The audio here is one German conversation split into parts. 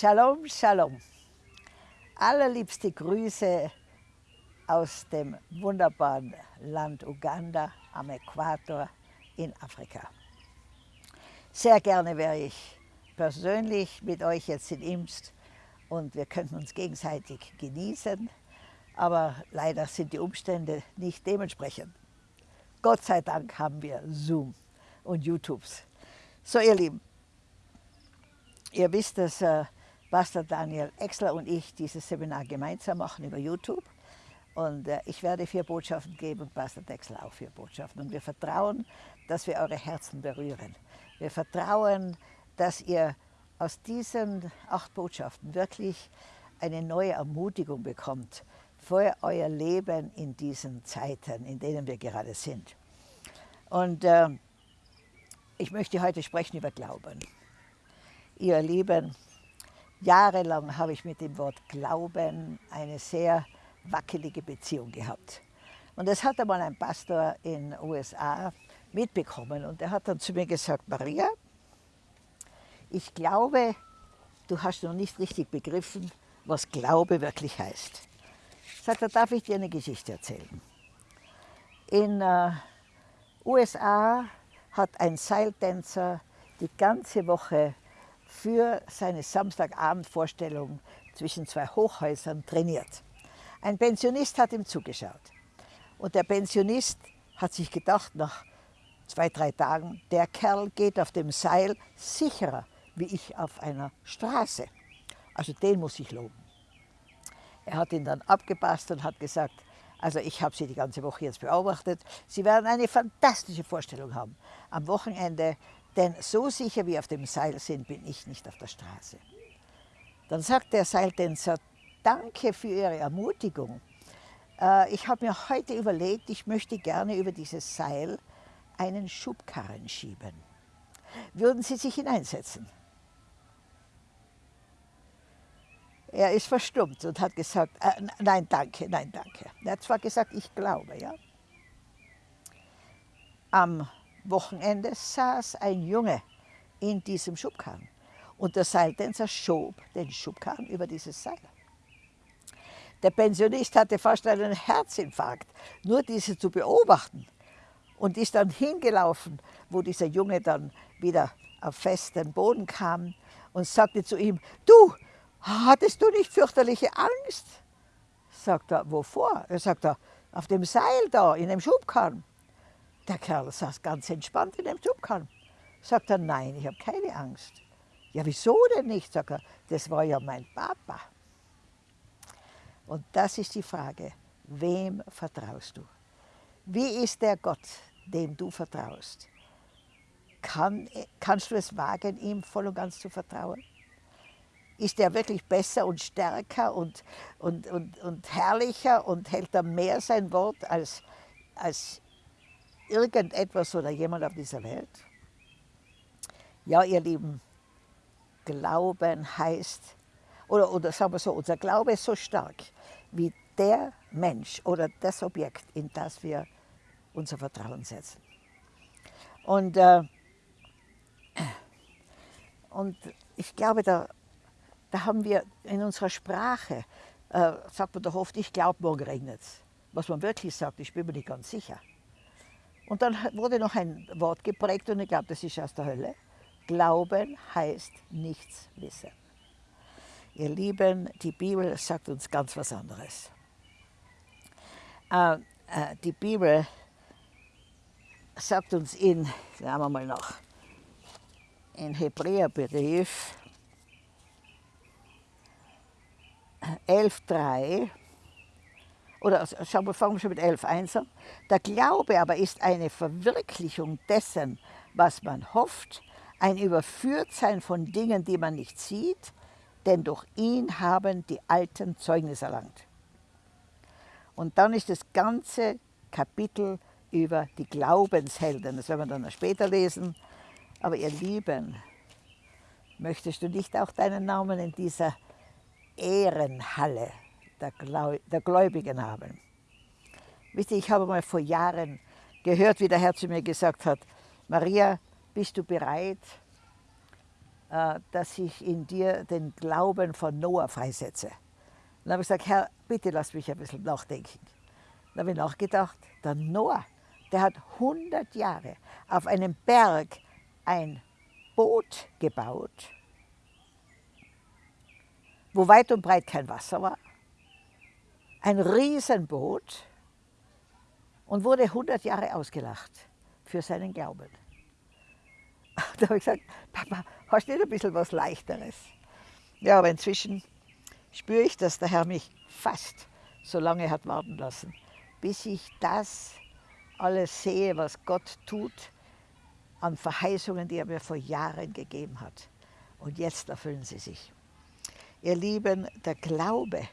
Shalom, Shalom. Allerliebste Grüße aus dem wunderbaren Land Uganda am Äquator in Afrika. Sehr gerne wäre ich persönlich mit euch jetzt in Imst und wir könnten uns gegenseitig genießen, aber leider sind die Umstände nicht dementsprechend. Gott sei Dank haben wir Zoom und YouTubes. So ihr Lieben, ihr wisst, dass Pastor Daniel Exler und ich dieses Seminar gemeinsam machen über YouTube. Und äh, ich werde vier Botschaften geben und Pastor Dexler auch vier Botschaften. Und wir vertrauen, dass wir eure Herzen berühren. Wir vertrauen, dass ihr aus diesen acht Botschaften wirklich eine neue Ermutigung bekommt für euer Leben in diesen Zeiten, in denen wir gerade sind. Und äh, ich möchte heute sprechen über Glauben. Ihr Lieben, jahrelang habe ich mit dem Wort Glauben eine sehr wackelige Beziehung gehabt. Und das hat einmal ein Pastor in den USA mitbekommen und er hat dann zu mir gesagt, Maria, ich glaube, du hast noch nicht richtig begriffen, was Glaube wirklich heißt. Sagt er, darf ich dir eine Geschichte erzählen? In äh, USA hat ein Seiltänzer die ganze Woche für seine Samstagabendvorstellung zwischen zwei Hochhäusern trainiert. Ein Pensionist hat ihm zugeschaut. Und der Pensionist hat sich gedacht, nach zwei, drei Tagen, der Kerl geht auf dem Seil sicherer wie ich auf einer Straße. Also den muss ich loben. Er hat ihn dann abgepasst und hat gesagt, also ich habe Sie die ganze Woche jetzt beobachtet. Sie werden eine fantastische Vorstellung haben am Wochenende, denn so sicher wie auf dem Seil sind, bin ich nicht auf der Straße. Dann sagt der Seiltänzer, danke für Ihre Ermutigung. Äh, ich habe mir heute überlegt, ich möchte gerne über dieses Seil einen Schubkarren schieben. Würden Sie sich hineinsetzen? Er ist verstummt und hat gesagt, äh, nein, danke, nein, danke. Er hat zwar gesagt, ich glaube, ja. Am Wochenende saß ein Junge in diesem Schubkarren und der Seiltänzer schob den Schubkarren über dieses Seil. Der Pensionist hatte fast einen Herzinfarkt, nur diese zu beobachten und ist dann hingelaufen, wo dieser Junge dann wieder auf festen Boden kam und sagte zu ihm, du, hattest du nicht fürchterliche Angst? Sagt er, wovor? Er sagt, auf dem Seil da, in dem Schubkarren. Der Kerl saß ganz entspannt in dem Schubkarren. Sagt er, nein, ich habe keine Angst. Ja, wieso denn nicht? Sagt er, das war ja mein Papa. Und das ist die Frage, wem vertraust du? Wie ist der Gott, dem du vertraust? Kann, kannst du es wagen, ihm voll und ganz zu vertrauen? ist er wirklich besser und stärker und, und, und, und herrlicher und hält er mehr sein Wort als, als irgendetwas oder jemand auf dieser Welt? Ja, ihr Lieben, Glauben heißt, oder, oder sagen wir so, unser Glaube ist so stark wie der Mensch oder das Objekt, in das wir unser Vertrauen setzen. Und, äh, und ich glaube, da da haben wir in unserer Sprache, äh, sagt man doch oft, ich glaube, morgen regnet es. Was man wirklich sagt, ich bin mir nicht ganz sicher. Und dann wurde noch ein Wort geprägt und ich glaube, das ist aus der Hölle. Glauben heißt nichts wissen. Ihr Lieben, die Bibel sagt uns ganz was anderes. Äh, äh, die Bibel sagt uns in, sagen wir mal noch, in Hebräerbrief 11.3 oder schauen wir, fangen wir schon mit 11.1 an. Der Glaube aber ist eine Verwirklichung dessen, was man hofft, ein Überführtsein von Dingen, die man nicht sieht, denn durch ihn haben die Alten Zeugnis erlangt. Und dann ist das ganze Kapitel über die Glaubenshelden, das werden wir dann später lesen. Aber ihr Lieben, möchtest du nicht auch deinen Namen in dieser Ehrenhalle der, der Gläubigen haben. Wisst ihr, ich habe mal vor Jahren gehört, wie der Herr zu mir gesagt hat, Maria, bist du bereit, äh, dass ich in dir den Glauben von Noah freisetze. Dann habe ich gesagt, Herr, bitte lass mich ein bisschen nachdenken. Dann habe ich nachgedacht, der Noah, der hat 100 Jahre auf einem Berg ein Boot gebaut, wo weit und breit kein Wasser war. Ein Riesenboot und wurde 100 Jahre ausgelacht für seinen Glauben. Da habe ich gesagt, Papa, hast du nicht ein bisschen was Leichteres? Ja, aber inzwischen spüre ich, dass der Herr mich fast so lange hat warten lassen, bis ich das alles sehe, was Gott tut an Verheißungen, die er mir vor Jahren gegeben hat. Und jetzt erfüllen sie sich. Ihr Lieben, der Glaube,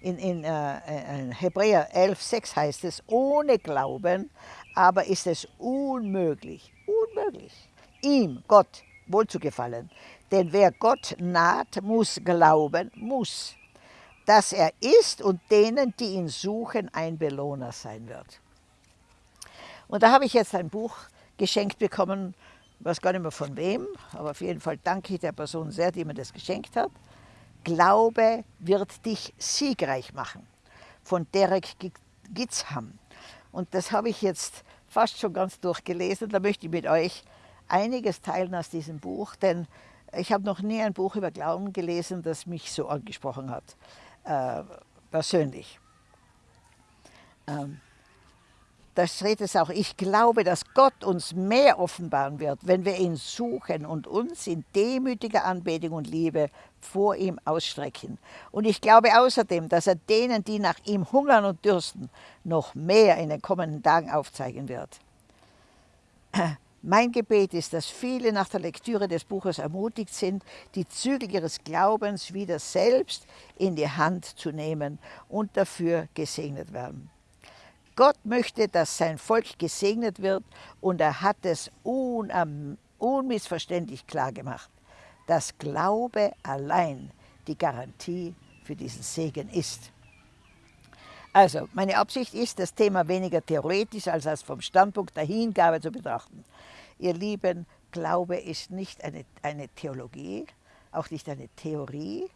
in, in, äh, in Hebräer 11, 6 heißt es, ohne Glauben aber ist es unmöglich, unmöglich, ihm, Gott, wohlzugefallen. Denn wer Gott naht, muss glauben, muss, dass er ist und denen, die ihn suchen, ein Belohner sein wird. Und da habe ich jetzt ein Buch geschenkt bekommen, ich weiß gar nicht mehr von wem, aber auf jeden Fall danke ich der Person sehr, die mir das geschenkt hat. Glaube wird dich siegreich machen, von Derek Gitzham. Und das habe ich jetzt fast schon ganz durchgelesen. Da möchte ich mit euch einiges teilen aus diesem Buch, denn ich habe noch nie ein Buch über Glauben gelesen, das mich so angesprochen hat, äh, persönlich. Ähm, da steht es auch, ich glaube, dass Gott uns mehr offenbaren wird, wenn wir ihn suchen und uns in demütiger Anbetung und Liebe vor ihm ausstrecken. Und ich glaube außerdem, dass er denen, die nach ihm hungern und dürsten, noch mehr in den kommenden Tagen aufzeigen wird. Mein Gebet ist, dass viele nach der Lektüre des Buches ermutigt sind, die Zügel ihres Glaubens wieder selbst in die Hand zu nehmen und dafür gesegnet werden. Gott möchte, dass sein Volk gesegnet wird und er hat es unmissverständlich klar gemacht, dass Glaube allein die Garantie für diesen Segen ist. Also, meine Absicht ist, das Thema weniger theoretisch als als vom Standpunkt der Hingabe zu betrachten. Ihr Lieben, Glaube ist nicht eine, eine Theologie, auch nicht eine Theorie,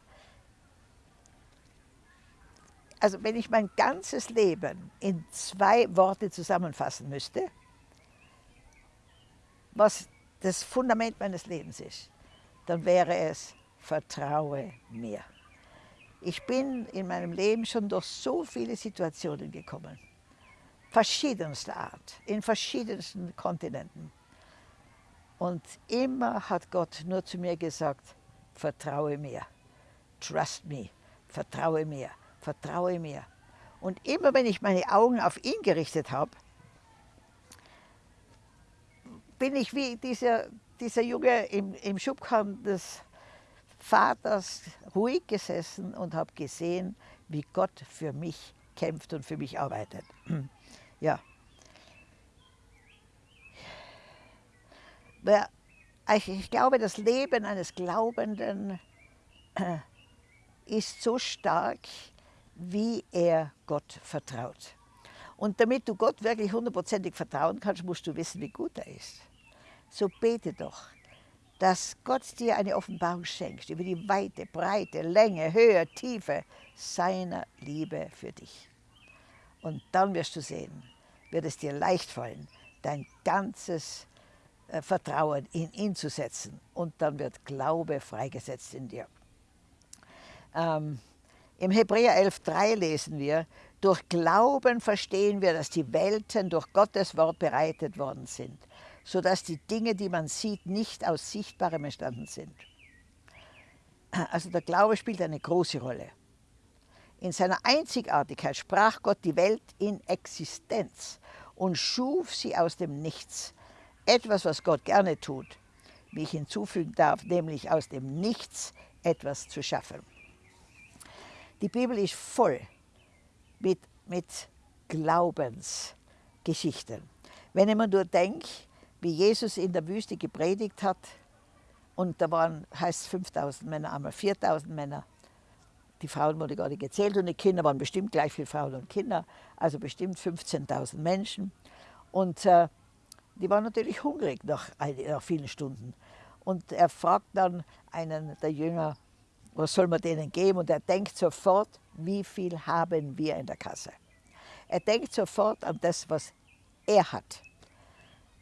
also wenn ich mein ganzes Leben in zwei Worte zusammenfassen müsste, was das Fundament meines Lebens ist, dann wäre es, vertraue mir. Ich bin in meinem Leben schon durch so viele Situationen gekommen, verschiedenster Art, in verschiedensten Kontinenten. Und immer hat Gott nur zu mir gesagt, vertraue mir, trust me, vertraue mir vertraue mir. Und immer wenn ich meine Augen auf ihn gerichtet habe, bin ich wie dieser, dieser Junge im, im Schubkarren des Vaters ruhig gesessen und habe gesehen, wie Gott für mich kämpft und für mich arbeitet. ja. Ich glaube, das Leben eines Glaubenden ist so stark, wie er Gott vertraut. Und damit du Gott wirklich hundertprozentig vertrauen kannst, musst du wissen, wie gut er ist. So bete doch, dass Gott dir eine Offenbarung schenkt über die Weite, Breite, Länge, Höhe, Tiefe seiner Liebe für dich. Und dann wirst du sehen, wird es dir leicht fallen, dein ganzes äh, Vertrauen in ihn zu setzen. Und dann wird Glaube freigesetzt in dir. Ähm, im Hebräer 11.3 lesen wir, durch Glauben verstehen wir, dass die Welten durch Gottes Wort bereitet worden sind, sodass die Dinge, die man sieht, nicht aus Sichtbarem entstanden sind. Also der Glaube spielt eine große Rolle. In seiner Einzigartigkeit sprach Gott die Welt in Existenz und schuf sie aus dem Nichts. Etwas, was Gott gerne tut, wie ich hinzufügen darf, nämlich aus dem Nichts etwas zu schaffen. Die Bibel ist voll mit, mit Glaubensgeschichten. Wenn ich mir nur denke, wie Jesus in der Wüste gepredigt hat, und da waren, heißt 5000 Männer, einmal 4000 Männer. Die Frauen wurden gar nicht gezählt und die Kinder waren bestimmt gleich viele Frauen und Kinder, also bestimmt 15.000 Menschen. Und äh, die waren natürlich hungrig nach, nach vielen Stunden. Und er fragt dann einen der Jünger, was soll man denen geben? Und er denkt sofort, wie viel haben wir in der Kasse? Er denkt sofort an das, was er hat.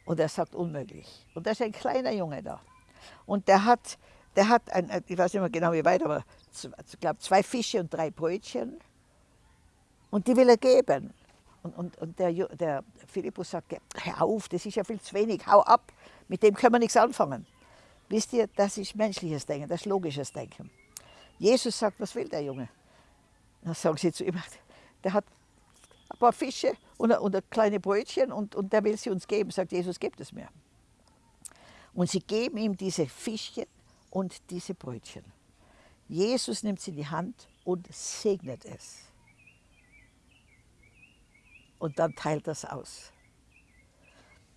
Und er sagt, unmöglich. Und da ist ein kleiner Junge da. Und der hat, der hat ein, ich weiß nicht mehr genau wie weit, aber ich glaube zwei Fische und drei Brötchen. Und die will er geben. Und, und, und der, der Philippus sagt, hör auf, das ist ja viel zu wenig, hau ab, mit dem können wir nichts anfangen. Wisst ihr, das ist menschliches Denken, das ist logisches Denken. Jesus sagt, was will der Junge? Dann sagen sie zu ihm, der hat ein paar Fische und, und ein kleine Brötchen und, und der will sie uns geben. Sagt Jesus, gebt es mir. Und sie geben ihm diese Fischchen und diese Brötchen. Jesus nimmt sie in die Hand und segnet es. Und dann teilt das aus.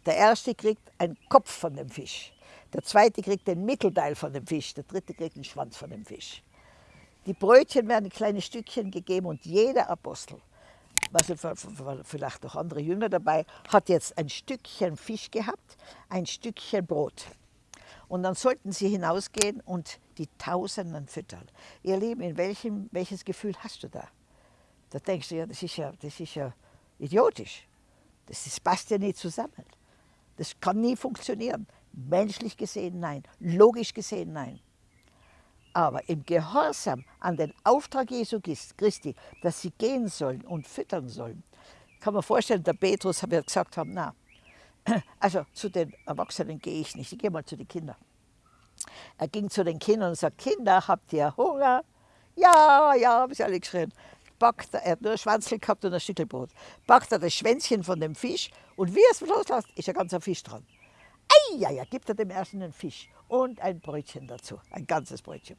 Der erste kriegt einen Kopf von dem Fisch. Der zweite kriegt den Mittelteil von dem Fisch. Der dritte kriegt den Schwanz von dem Fisch. Die Brötchen werden in kleine Stückchen gegeben und jeder Apostel, also vielleicht auch andere Jünger dabei, hat jetzt ein Stückchen Fisch gehabt, ein Stückchen Brot. Und dann sollten sie hinausgehen und die Tausenden füttern. Ihr Lieben, in welchem, welches Gefühl hast du da? Da denkst du ja, das ist ja, das ist ja idiotisch. Das, das passt ja nicht zusammen. Das kann nie funktionieren. Menschlich gesehen nein, logisch gesehen nein. Aber im Gehorsam an den Auftrag Jesu Christi, dass sie gehen sollen und füttern sollen, kann man vorstellen, der Petrus wird gesagt haben, na, also zu den Erwachsenen gehe ich nicht, ich gehe mal zu den Kindern. Er ging zu den Kindern und sagt, Kinder, habt ihr Hunger? Ja, ja, haben sie alle geschrien. Packt er, er hat nur ein Schwanzel gehabt und ein Stückchen Brot. Packt er das Schwänzchen von dem Fisch und wie er es loslässt, ist ein ganzer Fisch dran. Eieiei, gibt er dem ersten einen Fisch und ein Brötchen dazu, ein ganzes Brötchen.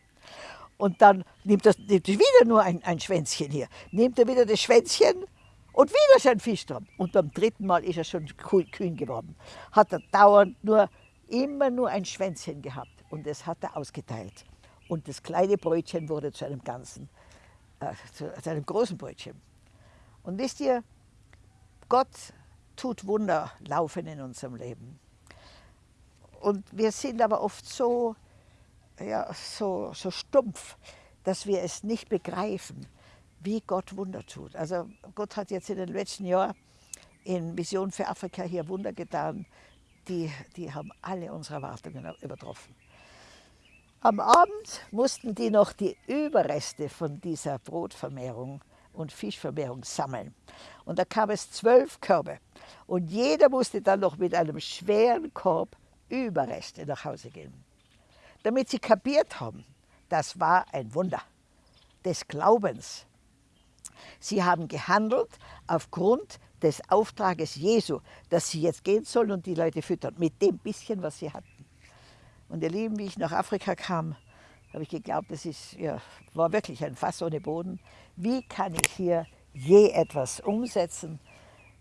Und dann nimmt er, nimmt er wieder nur ein, ein Schwänzchen hier, nimmt er wieder das Schwänzchen und wieder ist ein Fisch dran. Und beim dritten Mal ist er schon kühn geworden. Hat er dauernd nur, immer nur ein Schwänzchen gehabt und das hat er ausgeteilt. Und das kleine Brötchen wurde zu einem ganzen, äh, zu, zu einem großen Brötchen. Und wisst ihr, Gott tut Wunder laufen in unserem Leben. Und wir sind aber oft so, ja, so, so stumpf, dass wir es nicht begreifen, wie Gott Wunder tut. Also Gott hat jetzt in den letzten Jahren in Vision für Afrika hier Wunder getan, die, die haben alle unsere Erwartungen übertroffen. Am Abend mussten die noch die Überreste von dieser Brotvermehrung und Fischvermehrung sammeln. Und da kam es zwölf Körbe. Und jeder musste dann noch mit einem schweren Korb Überreste nach Hause gehen. Damit sie kapiert haben, das war ein Wunder des Glaubens. Sie haben gehandelt aufgrund des Auftrages Jesu, dass sie jetzt gehen sollen und die Leute füttern, mit dem bisschen, was sie hatten. Und ihr Lieben, wie ich nach Afrika kam, habe ich geglaubt, das ist, ja, war wirklich ein Fass ohne Boden. Wie kann ich hier je etwas umsetzen?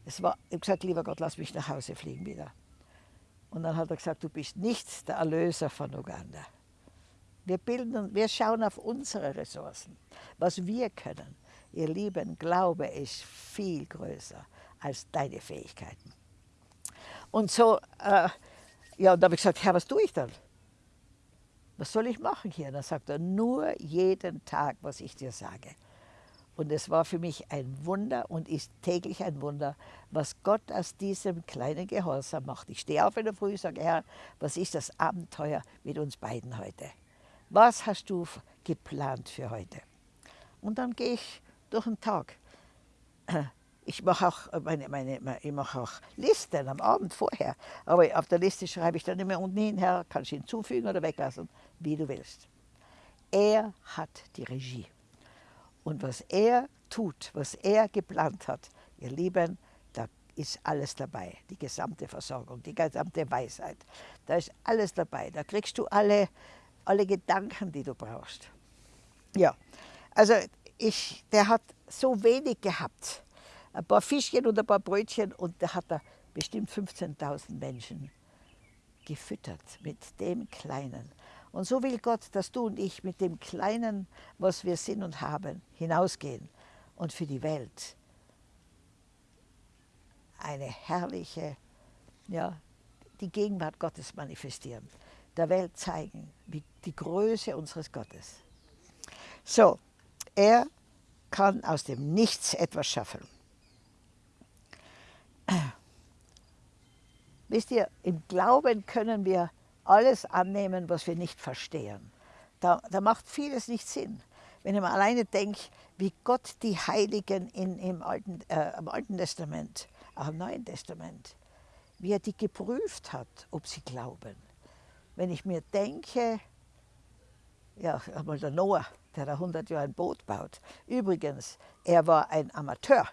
Es war, ich habe gesagt, lieber Gott, lass mich nach Hause fliegen wieder. Und dann hat er gesagt, du bist nicht der Erlöser von Uganda. Wir, bilden, wir schauen auf unsere Ressourcen, was wir können. Ihr Lieben, Glaube ist viel größer als deine Fähigkeiten. Und so, äh, ja, und da habe ich gesagt, Herr, was tue ich dann? Was soll ich machen hier? Und dann sagt er, nur jeden Tag, was ich dir sage. Und es war für mich ein Wunder und ist täglich ein Wunder, was Gott aus diesem kleinen Gehorsam macht. Ich stehe auf in der Früh und sage, Herr, was ist das Abenteuer mit uns beiden heute? Was hast du geplant für heute? Und dann gehe ich durch den Tag. Ich mache auch, meine, meine, ich mache auch Listen am Abend vorher. Aber auf der Liste schreibe ich dann immer unten hin, Herr, kannst du hinzufügen oder weglassen, wie du willst. Er hat die Regie. Und was er tut, was er geplant hat, ihr Lieben, da ist alles dabei. Die gesamte Versorgung, die gesamte Weisheit. Da ist alles dabei. Da kriegst du alle, alle Gedanken, die du brauchst. Ja, also ich, der hat so wenig gehabt. Ein paar Fischchen und ein paar Brötchen und da hat er bestimmt 15.000 Menschen gefüttert mit dem Kleinen. Und so will Gott, dass du und ich mit dem Kleinen, was wir sind und haben, hinausgehen und für die Welt eine herrliche, ja, die Gegenwart Gottes manifestieren. der Welt zeigen, wie die Größe unseres Gottes. So, er kann aus dem Nichts etwas schaffen. Wisst ihr, im Glauben können wir alles annehmen, was wir nicht verstehen. Da, da macht vieles nicht Sinn. Wenn ich mir alleine denke, wie Gott die Heiligen in, im, Alten, äh, im Alten Testament, auch im Neuen Testament, wie er die geprüft hat, ob sie glauben. Wenn ich mir denke, ja, einmal der Noah, der da 100 Jahre ein Boot baut. Übrigens, er war ein Amateur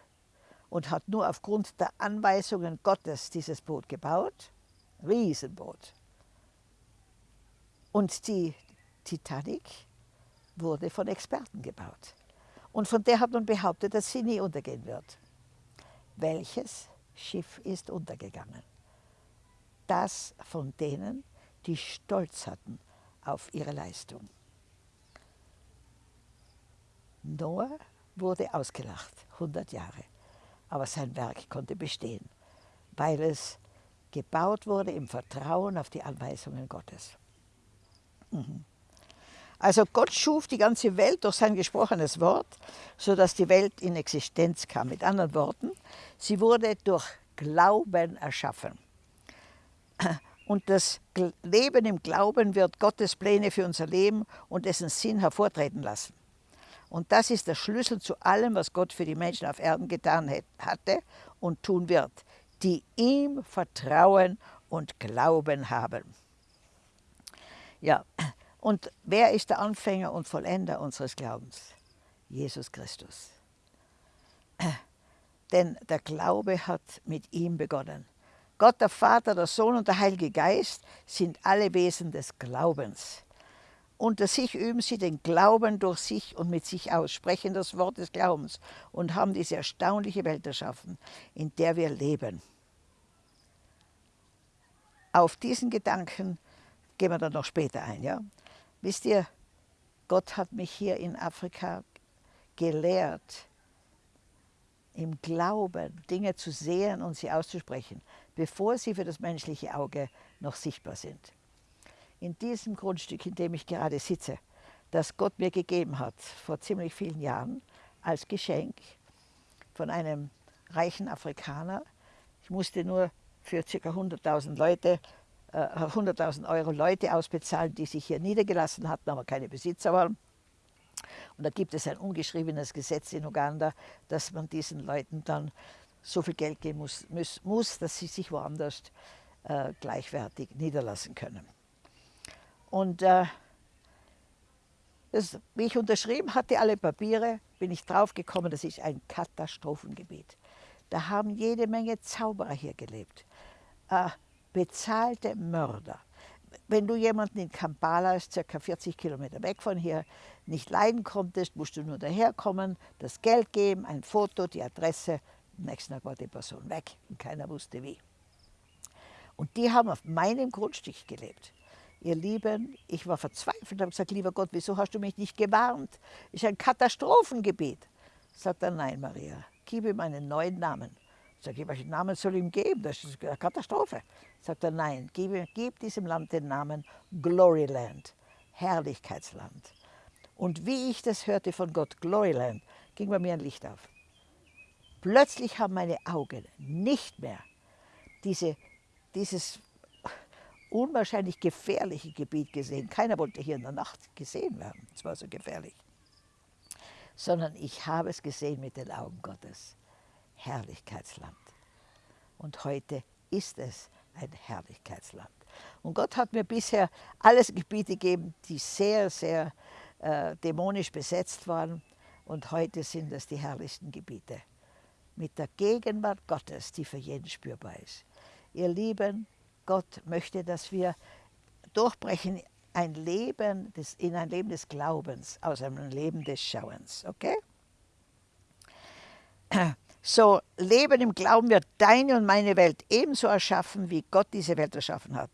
und hat nur aufgrund der Anweisungen Gottes dieses Boot gebaut. Riesenboot. Und die Titanic wurde von Experten gebaut. Und von der hat man behauptet, dass sie nie untergehen wird. Welches Schiff ist untergegangen? Das von denen, die Stolz hatten auf ihre Leistung. Noah wurde ausgelacht, 100 Jahre, aber sein Werk konnte bestehen, weil es gebaut wurde im Vertrauen auf die Anweisungen Gottes. Mhm. Also Gott schuf die ganze Welt durch sein gesprochenes Wort, sodass die Welt in Existenz kam. Mit anderen Worten, sie wurde durch Glauben erschaffen. Und das Leben im Glauben wird Gottes Pläne für unser Leben und dessen Sinn hervortreten lassen. Und das ist der Schlüssel zu allem, was Gott für die Menschen auf Erden getan hatte und tun wird, die ihm Vertrauen und Glauben haben. Ja, und wer ist der Anfänger und Vollender unseres Glaubens? Jesus Christus. Denn der Glaube hat mit ihm begonnen. Gott, der Vater, der Sohn und der Heilige Geist sind alle Wesen des Glaubens. Unter sich üben sie den Glauben durch sich und mit sich aus, sprechen das Wort des Glaubens und haben diese erstaunliche Welt erschaffen, in der wir leben. Auf diesen Gedanken gehen wir dann noch später ein. Ja? Wisst ihr, Gott hat mich hier in Afrika gelehrt, im Glauben Dinge zu sehen und sie auszusprechen, bevor sie für das menschliche Auge noch sichtbar sind in diesem Grundstück, in dem ich gerade sitze, das Gott mir gegeben hat vor ziemlich vielen Jahren als Geschenk von einem reichen Afrikaner. Ich musste nur für ca. 100.000 Leute, äh, 100.000 Euro Leute ausbezahlen, die sich hier niedergelassen hatten, aber keine Besitzer waren. Und da gibt es ein ungeschriebenes Gesetz in Uganda, dass man diesen Leuten dann so viel Geld geben muss, muss, muss dass sie sich woanders äh, gleichwertig niederlassen können. Und äh, das, wie ich unterschrieben hatte, alle Papiere, bin ich draufgekommen, das ist ein Katastrophengebiet. Da haben jede Menge Zauberer hier gelebt. Äh, bezahlte Mörder. Wenn du jemanden in Kampala, circa 40 Kilometer weg von hier, nicht leiden konntest, musst du nur daherkommen, das Geld geben, ein Foto, die Adresse. Am nächsten Tag war die Person weg und keiner wusste wie. Und die haben auf meinem Grundstück gelebt. Ihr Lieben, ich war verzweifelt und habe gesagt, lieber Gott, wieso hast du mich nicht gewarnt? Ist ein Katastrophengebiet. Sagt er, nein, Maria, gib ihm einen neuen Namen. Sag ich, welchen Namen soll ich ihm geben? Das ist eine Katastrophe. Sagt er, nein, gib, gib diesem Land den Namen Gloryland, Herrlichkeitsland. Und wie ich das hörte von Gott, Gloryland, ging bei mir ein Licht auf. Plötzlich haben meine Augen nicht mehr diese, dieses unwahrscheinlich gefährliche Gebiet gesehen. Keiner wollte hier in der Nacht gesehen werden, es war so gefährlich. Sondern ich habe es gesehen mit den Augen Gottes. Herrlichkeitsland. Und heute ist es ein Herrlichkeitsland. Und Gott hat mir bisher alles Gebiete gegeben, die sehr, sehr äh, dämonisch besetzt waren. Und heute sind es die herrlichsten Gebiete. Mit der Gegenwart Gottes, die für jeden spürbar ist. Ihr Lieben, Gott möchte, dass wir durchbrechen ein Leben des, in ein Leben des Glaubens aus einem Leben des Schauens. Okay? So, Leben im Glauben wird deine und meine Welt ebenso erschaffen, wie Gott diese Welt erschaffen hat.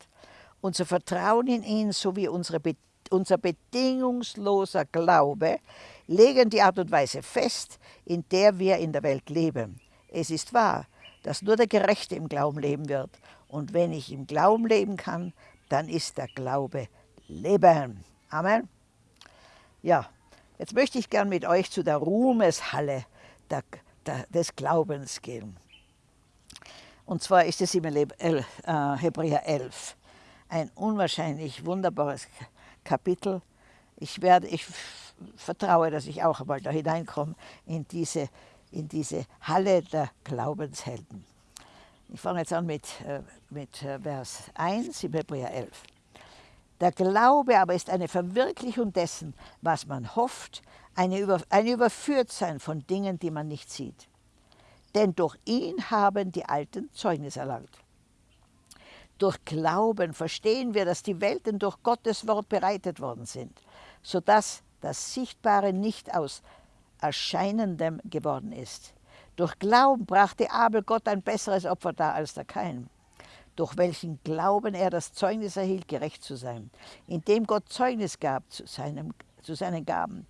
Unser Vertrauen in ihn sowie unsere, unser bedingungsloser Glaube legen die Art und Weise fest, in der wir in der Welt leben. Es ist wahr, dass nur der Gerechte im Glauben leben wird und wenn ich im Glauben leben kann, dann ist der Glaube Leben. Amen. Ja, jetzt möchte ich gern mit euch zu der Ruhmeshalle der, des Glaubens gehen. Und zwar ist es im äh, Hebräer 11 ein unwahrscheinlich wunderbares Kapitel. Ich, werde, ich vertraue, dass ich auch einmal da hineinkomme in diese, in diese Halle der Glaubenshelden. Ich fange jetzt an mit, äh, mit äh, Vers 1 im Hebräer 11. Der Glaube aber ist eine Verwirklichung dessen, was man hofft, eine Über, ein Überführtsein von Dingen, die man nicht sieht. Denn durch ihn haben die Alten Zeugnis erlangt. Durch Glauben verstehen wir, dass die Welten durch Gottes Wort bereitet worden sind, sodass das Sichtbare nicht aus Erscheinendem geworden ist. Durch Glauben brachte Abel Gott ein besseres Opfer dar als der Kain, durch welchen Glauben er das Zeugnis erhielt, gerecht zu sein, indem Gott Zeugnis gab zu, seinem, zu seinen Gaben.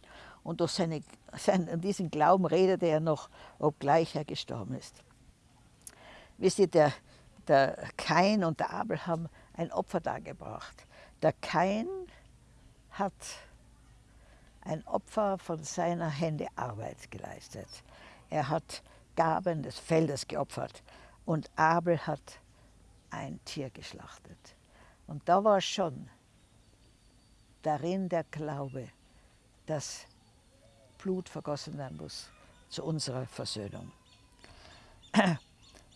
Und durch seine, sein, diesen Glauben redete er noch, obgleich er gestorben ist. Wisst ihr, der, der Kain und der Abel haben ein Opfer dargebracht. Der Kain hat ein Opfer von seiner Hände Arbeit geleistet. Er hat Gaben des Feldes geopfert und Abel hat ein Tier geschlachtet. Und da war schon darin der Glaube, dass Blut vergossen werden muss zu unserer Versöhnung.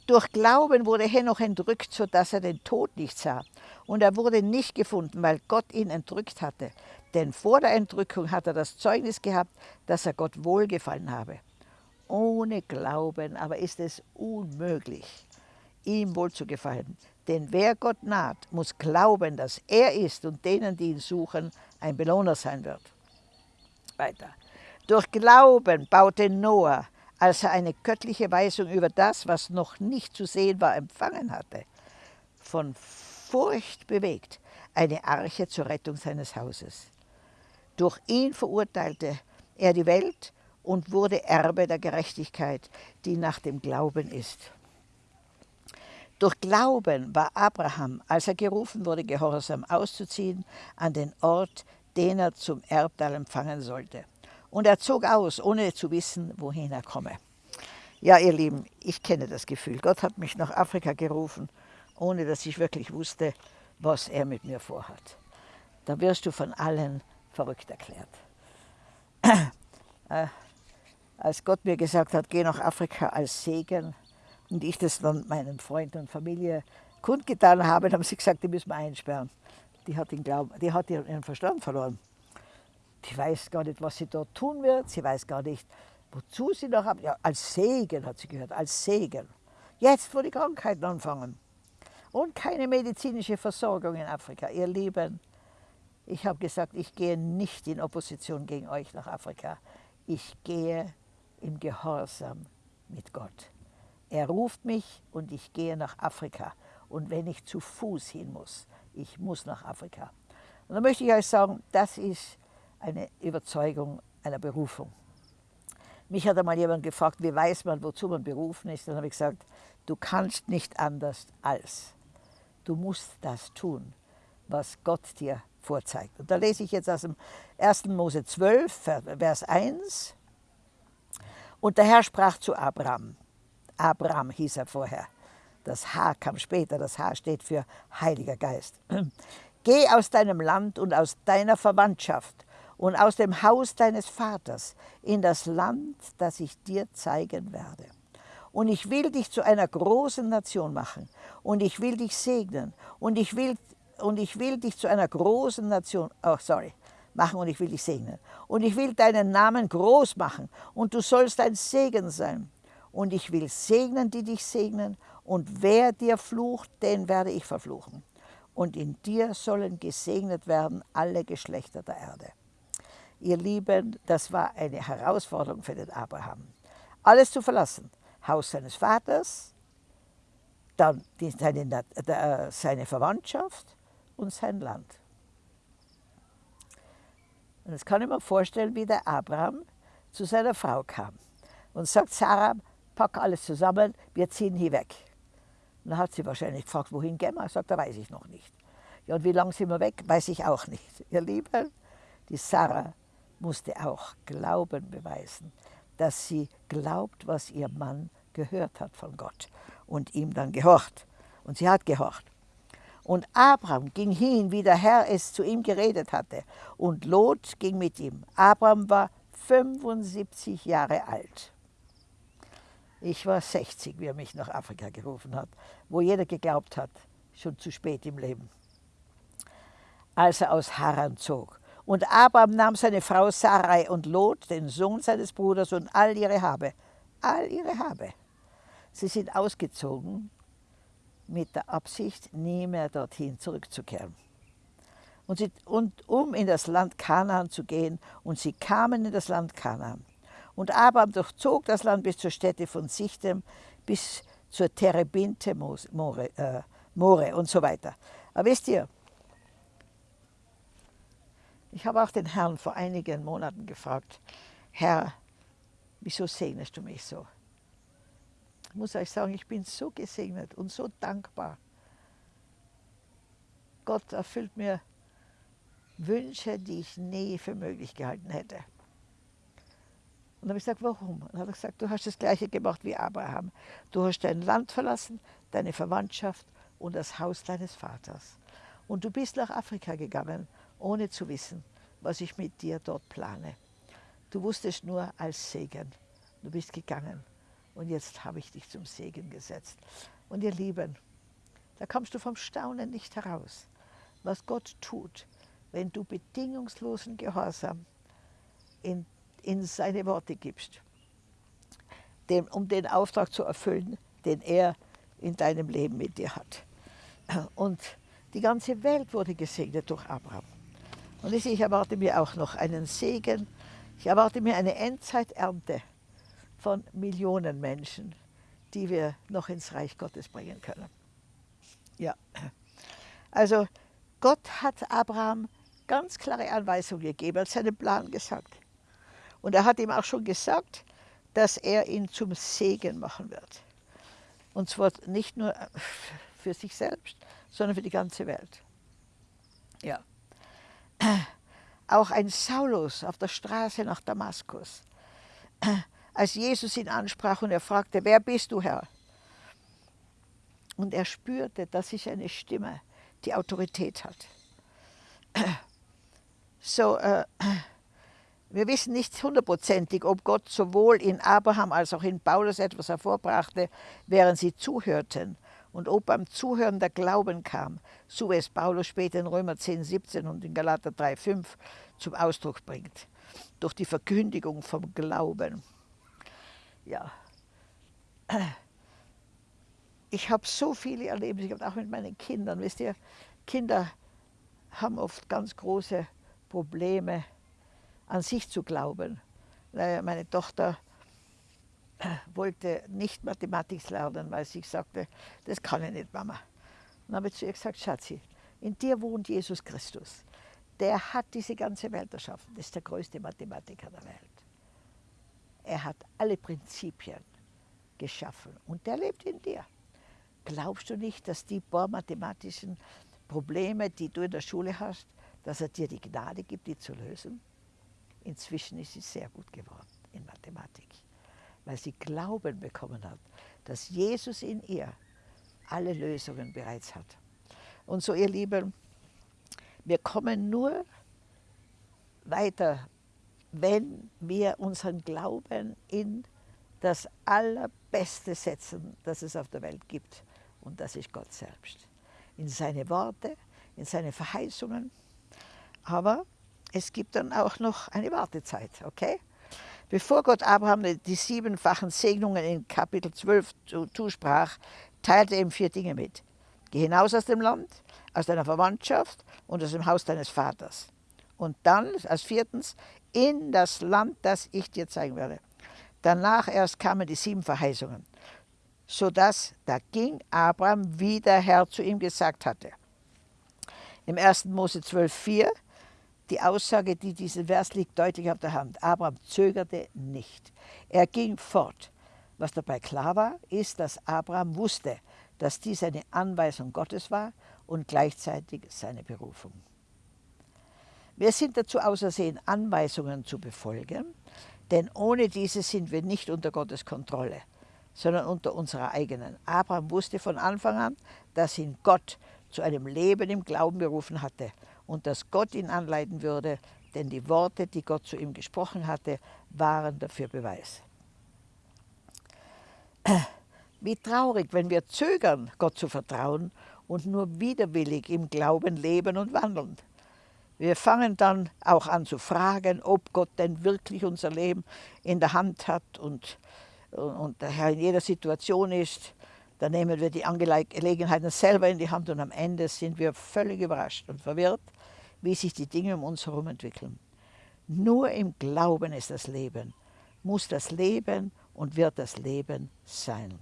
Durch Glauben wurde Henoch entrückt, sodass er den Tod nicht sah. Und er wurde nicht gefunden, weil Gott ihn entrückt hatte. Denn vor der Entrückung hat er das Zeugnis gehabt, dass er Gott wohlgefallen habe. Ohne Glauben aber ist es unmöglich, ihm wohlzugefallen. Denn wer Gott naht, muss glauben, dass er ist und denen, die ihn suchen, ein Belohner sein wird. Weiter. Durch Glauben baute Noah als er eine göttliche Weisung über das, was noch nicht zu sehen war, empfangen hatte, von Furcht bewegt, eine Arche zur Rettung seines Hauses. Durch ihn verurteilte er die Welt und wurde Erbe der Gerechtigkeit, die nach dem Glauben ist. Durch Glauben war Abraham, als er gerufen wurde, gehorsam auszuziehen an den Ort, den er zum Erbteil empfangen sollte. Und er zog aus, ohne zu wissen, wohin er komme. Ja, ihr Lieben, ich kenne das Gefühl. Gott hat mich nach Afrika gerufen, ohne dass ich wirklich wusste, was er mit mir vorhat. Da wirst du von allen verrückt erklärt. Äh, als Gott mir gesagt hat, geh nach Afrika als Segen und ich das dann meinen Freunden und Familie kundgetan habe, haben sie gesagt, die müssen wir einsperren. Die hat, den Glauben, die hat ihren Verstand verloren die weiß gar nicht, was sie dort tun wird. Sie weiß gar nicht, wozu sie noch haben. Ja, als Segen hat sie gehört, als Segen. Jetzt, wo die Krankheiten anfangen. Und keine medizinische Versorgung in Afrika. Ihr Lieben, ich habe gesagt, ich gehe nicht in Opposition gegen euch nach Afrika. Ich gehe im Gehorsam mit Gott. Er ruft mich und ich gehe nach Afrika. Und wenn ich zu Fuß hin muss, ich muss nach Afrika. Und da möchte ich euch sagen, das ist eine Überzeugung einer Berufung. Mich hat einmal jemand gefragt, wie weiß man, wozu man berufen ist. Dann habe ich gesagt, du kannst nicht anders als. Du musst das tun, was Gott dir vorzeigt. Und da lese ich jetzt aus dem 1. Mose 12, Vers 1. Und der Herr sprach zu Abraham. Abraham hieß er vorher. Das H kam später, das H steht für Heiliger Geist. Geh aus deinem Land und aus deiner Verwandtschaft und aus dem Haus deines Vaters in das Land, das ich dir zeigen werde. Und ich will dich zu einer großen Nation machen und ich will dich segnen und ich will, und ich will dich zu einer großen Nation, oh sorry, machen und ich will dich segnen. Und ich will deinen Namen groß machen und du sollst ein Segen sein. Und ich will segnen, die dich segnen und wer dir flucht, den werde ich verfluchen. Und in dir sollen gesegnet werden alle Geschlechter der Erde. Ihr Lieben, das war eine Herausforderung für den Abraham. Alles zu verlassen, Haus seines Vaters, dann die, seine, äh, seine Verwandtschaft und sein Land. Und jetzt kann ich mir vorstellen, wie der Abraham zu seiner Frau kam und sagt, Sarah, pack alles zusammen, wir ziehen hier weg. Und dann hat sie wahrscheinlich gefragt, wohin gehen wir? Er sagt, da weiß ich noch nicht. Ja, und wie lange sind wir weg, weiß ich auch nicht. Ihr Lieben, die Sarah musste auch Glauben beweisen, dass sie glaubt, was ihr Mann gehört hat von Gott und ihm dann gehorcht. Und sie hat gehorcht. Und Abraham ging hin, wie der Herr es zu ihm geredet hatte. Und Lot ging mit ihm. Abraham war 75 Jahre alt. Ich war 60, wie er mich nach Afrika gerufen hat, wo jeder geglaubt hat, schon zu spät im Leben. Als er aus Haran zog. Und Abraham nahm seine Frau Sarai und Lot, den Sohn seines Bruders, und all ihre Habe. All ihre Habe. Sie sind ausgezogen mit der Absicht, nie mehr dorthin zurückzukehren. Und, sie, und um in das Land Kanaan zu gehen, und sie kamen in das Land Kanaan. Und Abraham durchzog das Land bis zur Stätte von Sichtem, bis zur Terebinte More, äh, More und so weiter. Aber wisst ihr, ich habe auch den Herrn vor einigen Monaten gefragt, Herr, wieso segnest du mich so? Ich muss euch sagen, ich bin so gesegnet und so dankbar. Gott erfüllt mir Wünsche, die ich nie für möglich gehalten hätte. Und dann habe ich gesagt, warum? Und dann hat er gesagt, du hast das Gleiche gemacht wie Abraham. Du hast dein Land verlassen, deine Verwandtschaft und das Haus deines Vaters. Und du bist nach Afrika gegangen, ohne zu wissen, was ich mit dir dort plane. Du wusstest nur als Segen. Du bist gegangen und jetzt habe ich dich zum Segen gesetzt. Und ihr Lieben, da kommst du vom Staunen nicht heraus, was Gott tut, wenn du bedingungslosen Gehorsam in, in seine Worte gibst, dem, um den Auftrag zu erfüllen, den er in deinem Leben mit dir hat. Und die ganze Welt wurde gesegnet durch Abraham. Und ich erwarte mir auch noch einen Segen. Ich erwarte mir eine Endzeiternte von Millionen Menschen, die wir noch ins Reich Gottes bringen können. Ja, also Gott hat Abraham ganz klare Anweisungen gegeben, hat seinen Plan gesagt. Und er hat ihm auch schon gesagt, dass er ihn zum Segen machen wird. Und zwar nicht nur für sich selbst, sondern für die ganze Welt. Ja. Auch ein Saulus auf der Straße nach Damaskus als Jesus ihn ansprach und er fragte, wer bist du, Herr? Und er spürte, dass ich eine Stimme, die Autorität hat. So, äh, wir wissen nicht hundertprozentig, ob Gott sowohl in Abraham als auch in Paulus etwas hervorbrachte, während sie zuhörten und ob beim Zuhören der Glauben kam, so wie es Paulus später in Römer 10, 17 und in Galater 3, 5 zum Ausdruck bringt, durch die Verkündigung vom Glauben ja, ich habe so viele Erlebnisse gehabt, auch mit meinen Kindern. Wisst ihr, Kinder haben oft ganz große Probleme, an sich zu glauben. Meine Tochter wollte nicht Mathematik lernen, weil sie sagte, das kann ich nicht, Mama. dann habe ich zu ihr gesagt, Schatzi, in dir wohnt Jesus Christus. Der hat diese ganze Welt erschaffen. Das ist der größte Mathematiker der Welt. Er hat alle Prinzipien geschaffen und der lebt in dir. Glaubst du nicht, dass die paar mathematischen Probleme, die du in der Schule hast, dass er dir die Gnade gibt, die zu lösen? Inzwischen ist sie sehr gut geworden in Mathematik, weil sie Glauben bekommen hat, dass Jesus in ihr alle Lösungen bereits hat. Und so, ihr Lieben, wir kommen nur weiter wenn wir unseren Glauben in das Allerbeste setzen, das es auf der Welt gibt. Und das ist Gott selbst. In seine Worte, in seine Verheißungen. Aber es gibt dann auch noch eine Wartezeit, okay? Bevor Gott Abraham die siebenfachen Segnungen in Kapitel 12 zusprach, teilte er ihm vier Dinge mit. Geh hinaus aus dem Land, aus deiner Verwandtschaft und aus dem Haus deines Vaters. Und dann, als viertens, in das Land, das ich dir zeigen werde. Danach erst kamen die sieben Verheißungen, sodass da ging Abraham, wie der Herr zu ihm gesagt hatte. Im 1. Mose 12,4, die Aussage, die diesen Vers liegt, deutlich auf der Hand. Abraham zögerte nicht. Er ging fort. Was dabei klar war, ist, dass Abraham wusste, dass dies eine Anweisung Gottes war und gleichzeitig seine Berufung. Wir sind dazu ausersehen, Anweisungen zu befolgen, denn ohne diese sind wir nicht unter Gottes Kontrolle, sondern unter unserer eigenen. Abraham wusste von Anfang an, dass ihn Gott zu einem Leben im Glauben berufen hatte und dass Gott ihn anleiten würde, denn die Worte, die Gott zu ihm gesprochen hatte, waren dafür Beweis. Wie traurig, wenn wir zögern, Gott zu vertrauen und nur widerwillig im Glauben leben und wandeln. Wir fangen dann auch an zu fragen, ob Gott denn wirklich unser Leben in der Hand hat und, und der Herr in jeder Situation ist. Dann nehmen wir die Angelegenheiten selber in die Hand und am Ende sind wir völlig überrascht und verwirrt, wie sich die Dinge um uns herum entwickeln. Nur im Glauben ist das Leben, muss das Leben und wird das Leben sein.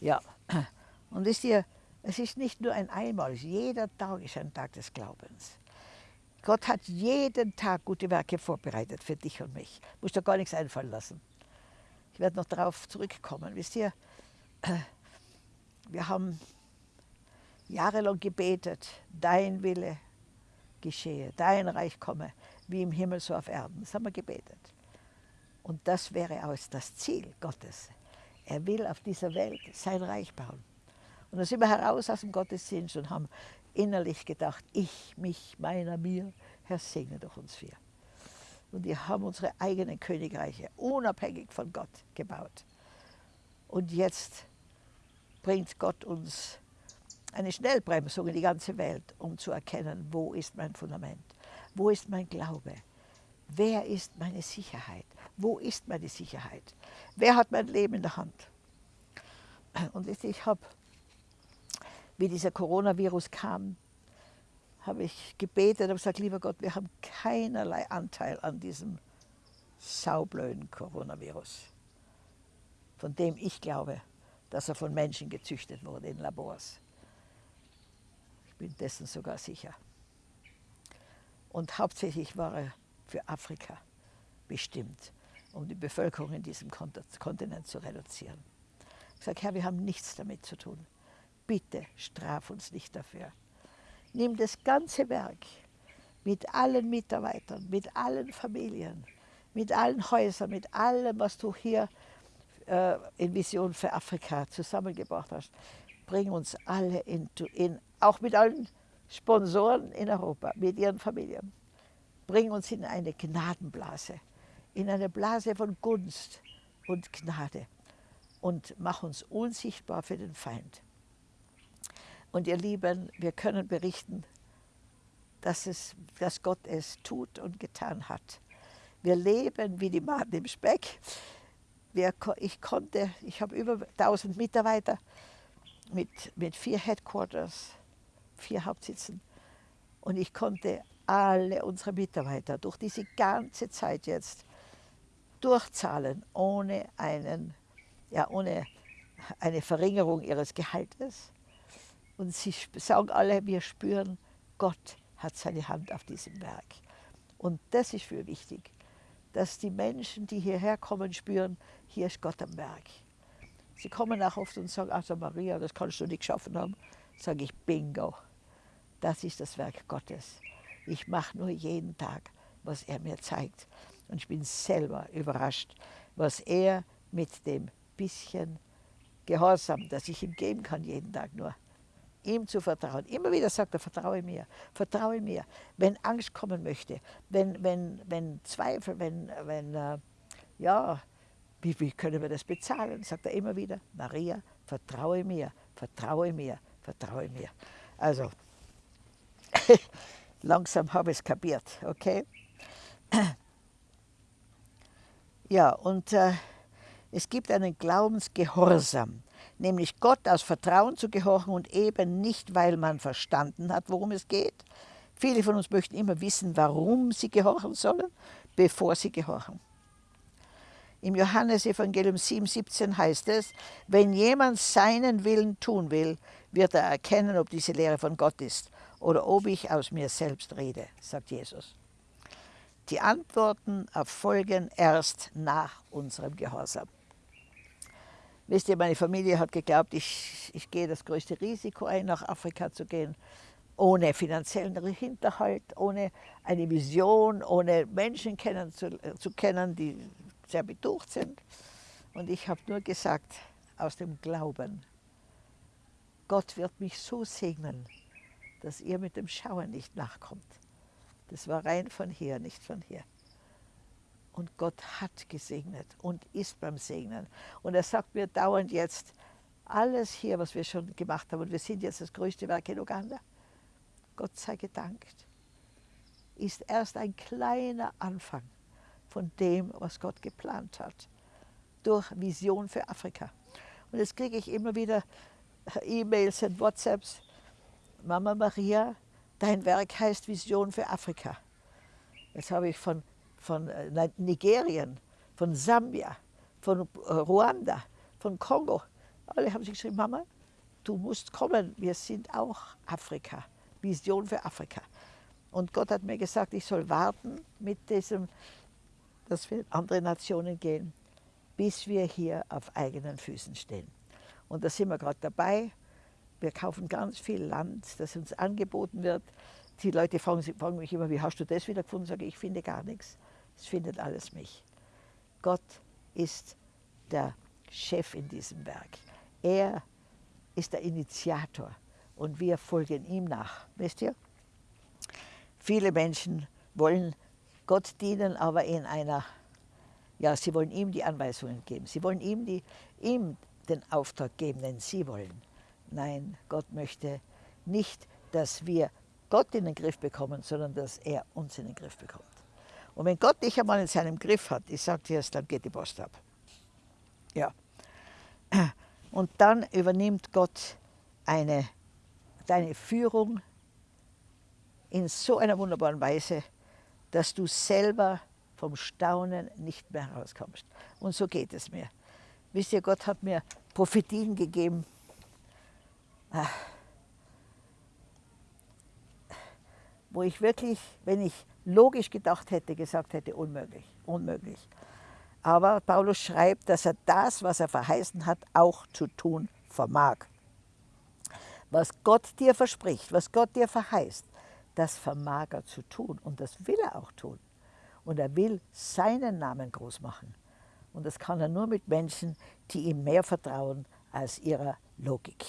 Ja, und wisst ihr, es ist nicht nur ein einmal, jeder Tag ist ein Tag des Glaubens. Gott hat jeden Tag gute Werke vorbereitet für dich und mich. Du musst dir gar nichts einfallen lassen. Ich werde noch darauf zurückkommen. Wisst ihr, wir haben jahrelang gebetet, dein Wille geschehe, dein Reich komme, wie im Himmel so auf Erden. Das haben wir gebetet. Und das wäre auch das Ziel Gottes. Er will auf dieser Welt sein Reich bauen. Und dann sind wir heraus aus dem Gottesdienst und haben innerlich gedacht, ich, mich, meiner, mir, Herr, segne doch uns vier. Und wir haben unsere eigenen Königreiche unabhängig von Gott gebaut. Und jetzt bringt Gott uns eine Schnellbremsung in die ganze Welt, um zu erkennen, wo ist mein Fundament, wo ist mein Glaube, wer ist meine Sicherheit, wo ist meine Sicherheit, wer hat mein Leben in der Hand. Und ich habe wie dieser Coronavirus kam, habe ich gebetet und gesagt, lieber Gott, wir haben keinerlei Anteil an diesem saublöden Coronavirus, von dem ich glaube, dass er von Menschen gezüchtet wurde in Labors. Bin dessen sogar sicher. Und hauptsächlich war er für Afrika bestimmt, um die Bevölkerung in diesem Kontinent zu reduzieren. Ich sage, Herr, wir haben nichts damit zu tun bitte straf uns nicht dafür. Nimm das ganze Werk mit allen Mitarbeitern, mit allen Familien, mit allen Häusern, mit allem, was du hier äh, in Vision für Afrika zusammengebracht hast. Bring uns alle in, in, auch mit allen Sponsoren in Europa, mit ihren Familien. Bring uns in eine Gnadenblase, in eine Blase von Gunst und Gnade und mach uns unsichtbar für den Feind. Und ihr Lieben, wir können berichten, dass, es, dass Gott es tut und getan hat. Wir leben wie die Maden im Speck. Wir, ich konnte, ich habe über 1000 Mitarbeiter mit, mit vier Headquarters, vier Hauptsitzen. Und ich konnte alle unsere Mitarbeiter durch diese ganze Zeit jetzt durchzahlen, ohne, einen, ja, ohne eine Verringerung ihres Gehaltes und sie sagen alle, wir spüren, Gott hat seine Hand auf diesem Werk. Und das ist für wichtig, dass die Menschen, die hierher kommen, spüren, hier ist Gott am Werk. Sie kommen auch oft und sagen, also Maria, das kannst du nicht geschaffen haben. Sage ich, bingo, das ist das Werk Gottes. Ich mache nur jeden Tag, was er mir zeigt. Und ich bin selber überrascht, was er mit dem bisschen Gehorsam, das ich ihm geben kann, jeden Tag nur, ihm zu vertrauen. Immer wieder sagt er, vertraue mir, vertraue mir. Wenn Angst kommen möchte, wenn, wenn, wenn Zweifel, wenn, wenn äh, ja, wie, wie können wir das bezahlen? Sagt er immer wieder, Maria, vertraue mir, vertraue mir, vertraue mir. Also, langsam habe ich es kapiert, okay? Ja, und äh, es gibt einen Glaubensgehorsam nämlich Gott aus Vertrauen zu gehorchen und eben nicht, weil man verstanden hat, worum es geht. Viele von uns möchten immer wissen, warum sie gehorchen sollen, bevor sie gehorchen. Im Johannesevangelium 7,17 heißt es, wenn jemand seinen Willen tun will, wird er erkennen, ob diese Lehre von Gott ist oder ob ich aus mir selbst rede, sagt Jesus. Die Antworten erfolgen erst nach unserem Gehorsam. Wisst ihr, meine Familie hat geglaubt, ich, ich gehe das größte Risiko ein, nach Afrika zu gehen, ohne finanziellen Hinterhalt, ohne eine Vision, ohne Menschen kennen zu, zu kennen, die sehr betucht sind. Und ich habe nur gesagt, aus dem Glauben, Gott wird mich so segnen, dass ihr mit dem Schauen nicht nachkommt. Das war rein von hier, nicht von hier. Und Gott hat gesegnet und ist beim Segnen. Und er sagt mir dauernd jetzt, alles hier, was wir schon gemacht haben, und wir sind jetzt das größte Werk in Uganda, Gott sei gedankt, ist erst ein kleiner Anfang von dem, was Gott geplant hat, durch Vision für Afrika. Und jetzt kriege ich immer wieder E-Mails und WhatsApps, Mama Maria, dein Werk heißt Vision für Afrika. Jetzt habe ich von, von äh, Nigerien, von Sambia, von äh, Ruanda, von Kongo, alle haben sich geschrieben, Mama, du musst kommen, wir sind auch Afrika, Vision für Afrika. Und Gott hat mir gesagt, ich soll warten mit diesem, dass wir in andere Nationen gehen, bis wir hier auf eigenen Füßen stehen. Und da sind wir gerade dabei. Wir kaufen ganz viel Land, das uns angeboten wird. Die Leute fragen, fragen mich immer, wie hast du das wieder gefunden? Sage ich, ich finde gar nichts. Es findet alles mich. Gott ist der Chef in diesem Werk. Er ist der Initiator und wir folgen ihm nach. Wisst ihr? Viele Menschen wollen Gott dienen, aber in einer, ja, sie wollen ihm die Anweisungen geben. Sie wollen ihm, die, ihm den Auftrag geben, den sie wollen. Nein, Gott möchte nicht, dass wir Gott in den Griff bekommen, sondern dass er uns in den Griff bekommt. Und wenn Gott dich einmal in seinem Griff hat, ich sage dir es, dann geht die Post ab. Ja. Und dann übernimmt Gott eine, deine Führung in so einer wunderbaren Weise, dass du selber vom Staunen nicht mehr herauskommst. Und so geht es mir. Wisst ihr, Gott hat mir Prophetien gegeben, ah. wo ich wirklich, wenn ich logisch gedacht hätte, gesagt hätte, unmöglich, unmöglich. Aber Paulus schreibt, dass er das, was er verheißen hat, auch zu tun vermag. Was Gott dir verspricht, was Gott dir verheißt, das vermag er zu tun und das will er auch tun. Und er will seinen Namen groß machen. Und das kann er nur mit Menschen, die ihm mehr vertrauen als ihrer Logik.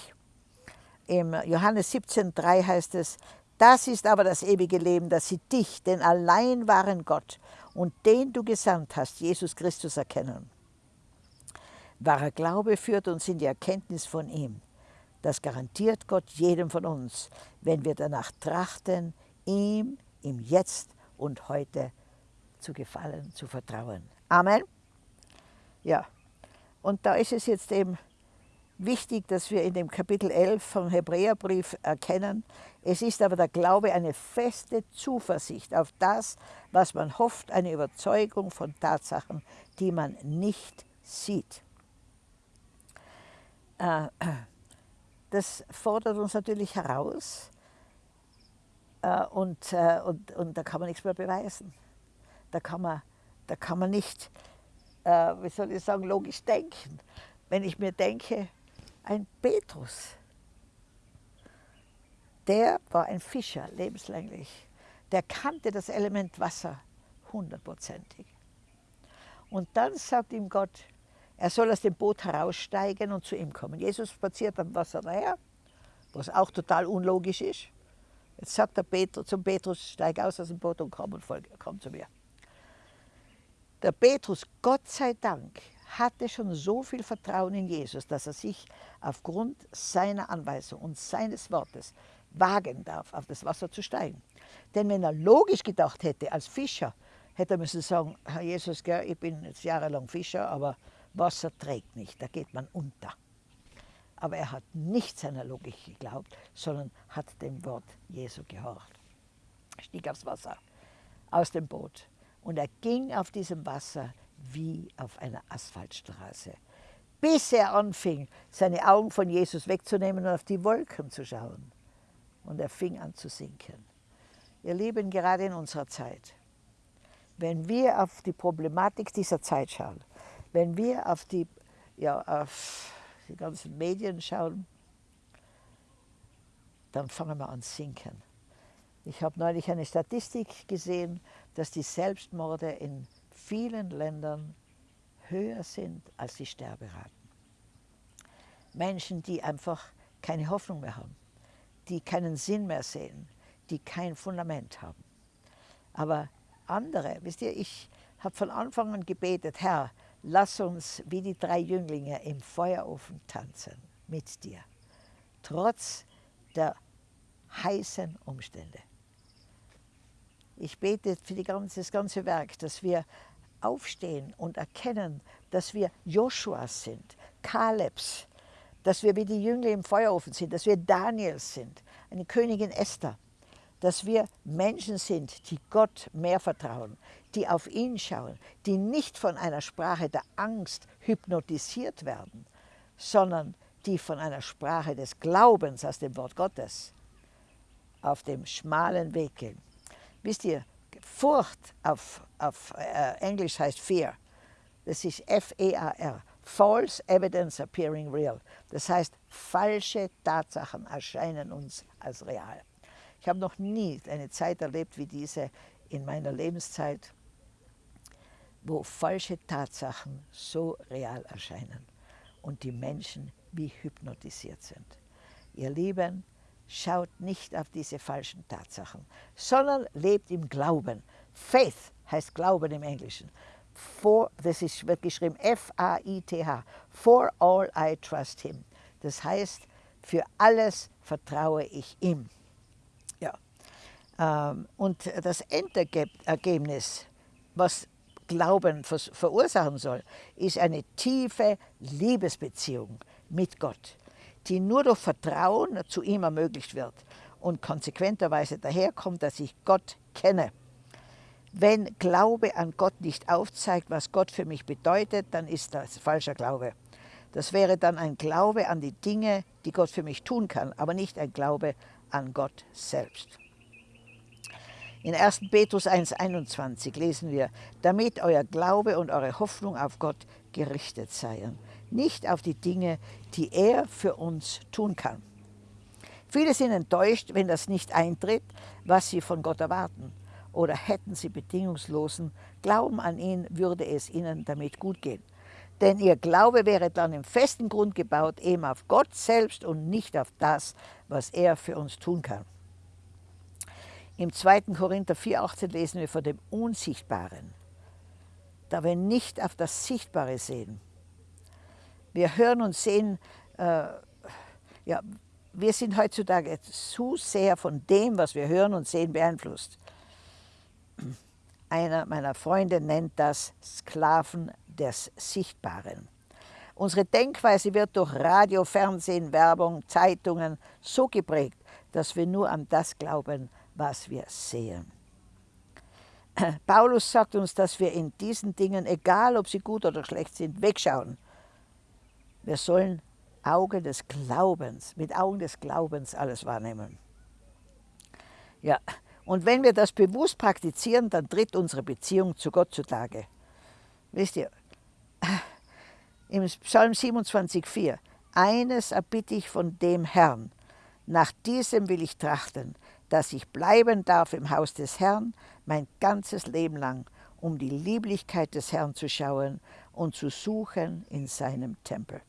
Im Johannes 17,3 heißt es, das ist aber das ewige Leben, dass sie dich, den allein wahren Gott und den du gesandt hast, Jesus Christus, erkennen. Wahrer Glaube führt uns in die Erkenntnis von ihm. Das garantiert Gott jedem von uns, wenn wir danach trachten, ihm im Jetzt und heute zu gefallen, zu vertrauen. Amen. Ja, und da ist es jetzt eben wichtig, dass wir in dem Kapitel 11 vom Hebräerbrief erkennen, es ist aber der Glaube eine feste Zuversicht auf das, was man hofft, eine Überzeugung von Tatsachen, die man nicht sieht. Äh, das fordert uns natürlich heraus äh, und, äh, und, und da kann man nichts mehr beweisen. Da kann man, da kann man nicht, wie soll ich sagen, logisch denken. Wenn ich mir denke, ein Petrus, der war ein Fischer, lebenslänglich. Der kannte das Element Wasser hundertprozentig. Und dann sagt ihm Gott, er soll aus dem Boot heraussteigen und zu ihm kommen. Jesus spaziert am Wasser daher, was auch total unlogisch ist. Jetzt sagt der Petrus, zum Petrus, steig aus aus dem Boot und komm, und folge, komm zu mir. Der Petrus, Gott sei Dank, hatte schon so viel Vertrauen in Jesus, dass er sich aufgrund seiner Anweisung und seines Wortes wagen darf, auf das Wasser zu steigen. Denn wenn er logisch gedacht hätte, als Fischer, hätte er müssen sagen, Herr Jesus, ich bin jetzt jahrelang Fischer, aber Wasser trägt nicht, da geht man unter. Aber er hat nicht seiner Logik geglaubt, sondern hat dem Wort Jesu gehorcht. Stieg aufs Wasser, aus dem Boot. Und er ging auf diesem Wasser wie auf einer Asphaltstraße, bis er anfing, seine Augen von Jesus wegzunehmen und auf die Wolken zu schauen. Und er fing an zu sinken. Ihr Lieben, gerade in unserer Zeit, wenn wir auf die Problematik dieser Zeit schauen, wenn wir auf die ja, auf die ganzen Medien schauen, dann fangen wir an sinken. Ich habe neulich eine Statistik gesehen, dass die Selbstmorde in vielen Ländern höher sind als die Sterberaten. Menschen, die einfach keine Hoffnung mehr haben, die keinen Sinn mehr sehen, die kein Fundament haben. Aber andere, wisst ihr, ich habe von Anfang an gebetet, Herr, lass uns wie die drei Jünglinge im Feuerofen tanzen mit dir, trotz der heißen Umstände. Ich bete für ganze, das ganze Werk, dass wir aufstehen und erkennen, dass wir Joshuas sind, Kalebs, dass wir wie die Jünglinge im Feuerofen sind, dass wir Daniels sind, eine Königin Esther, dass wir Menschen sind, die Gott mehr vertrauen, die auf ihn schauen, die nicht von einer Sprache der Angst hypnotisiert werden, sondern die von einer Sprache des Glaubens aus dem Wort Gottes auf dem schmalen Weg gehen. Wisst ihr, Furcht auf, auf äh, Englisch heißt Fear. Das ist F-E-A-R. False Evidence Appearing Real. Das heißt, falsche Tatsachen erscheinen uns als real. Ich habe noch nie eine Zeit erlebt wie diese in meiner Lebenszeit, wo falsche Tatsachen so real erscheinen und die Menschen wie hypnotisiert sind. Ihr Lieben, schaut nicht auf diese falschen Tatsachen, sondern lebt im Glauben. Faith heißt Glauben im Englischen. For, das ist, wird geschrieben F-A-I-T-H. For all I trust him. Das heißt, für alles vertraue ich ihm. Ja. Ähm, und das Endergebnis, was Glauben verursachen soll, ist eine tiefe Liebesbeziehung mit Gott die nur durch Vertrauen zu ihm ermöglicht wird und konsequenterweise daherkommt, dass ich Gott kenne. Wenn Glaube an Gott nicht aufzeigt, was Gott für mich bedeutet, dann ist das falscher Glaube. Das wäre dann ein Glaube an die Dinge, die Gott für mich tun kann, aber nicht ein Glaube an Gott selbst. In 1. Petrus 1,21 lesen wir, damit euer Glaube und eure Hoffnung auf Gott gerichtet seien nicht auf die Dinge, die er für uns tun kann. Viele sind enttäuscht, wenn das nicht eintritt, was sie von Gott erwarten. Oder hätten sie bedingungslosen Glauben an ihn, würde es ihnen damit gut gehen. Denn ihr Glaube wäre dann im festen Grund gebaut, eben auf Gott selbst und nicht auf das, was er für uns tun kann. Im 2. Korinther 4,18 lesen wir von dem Unsichtbaren. Da wir nicht auf das Sichtbare sehen, wir hören und sehen, äh, ja, wir sind heutzutage zu sehr von dem, was wir hören und sehen, beeinflusst. Einer meiner Freunde nennt das Sklaven des Sichtbaren. Unsere Denkweise wird durch Radio, Fernsehen, Werbung, Zeitungen so geprägt, dass wir nur an das glauben, was wir sehen. Paulus sagt uns, dass wir in diesen Dingen, egal ob sie gut oder schlecht sind, wegschauen wir sollen Augen des Glaubens, mit Augen des Glaubens alles wahrnehmen. Ja, und wenn wir das bewusst praktizieren, dann tritt unsere Beziehung zu Gott zutage. Wisst ihr, im Psalm 27,4, eines erbitte ich von dem Herrn, nach diesem will ich trachten, dass ich bleiben darf im Haus des Herrn mein ganzes Leben lang, um die Lieblichkeit des Herrn zu schauen und zu suchen in seinem Tempel.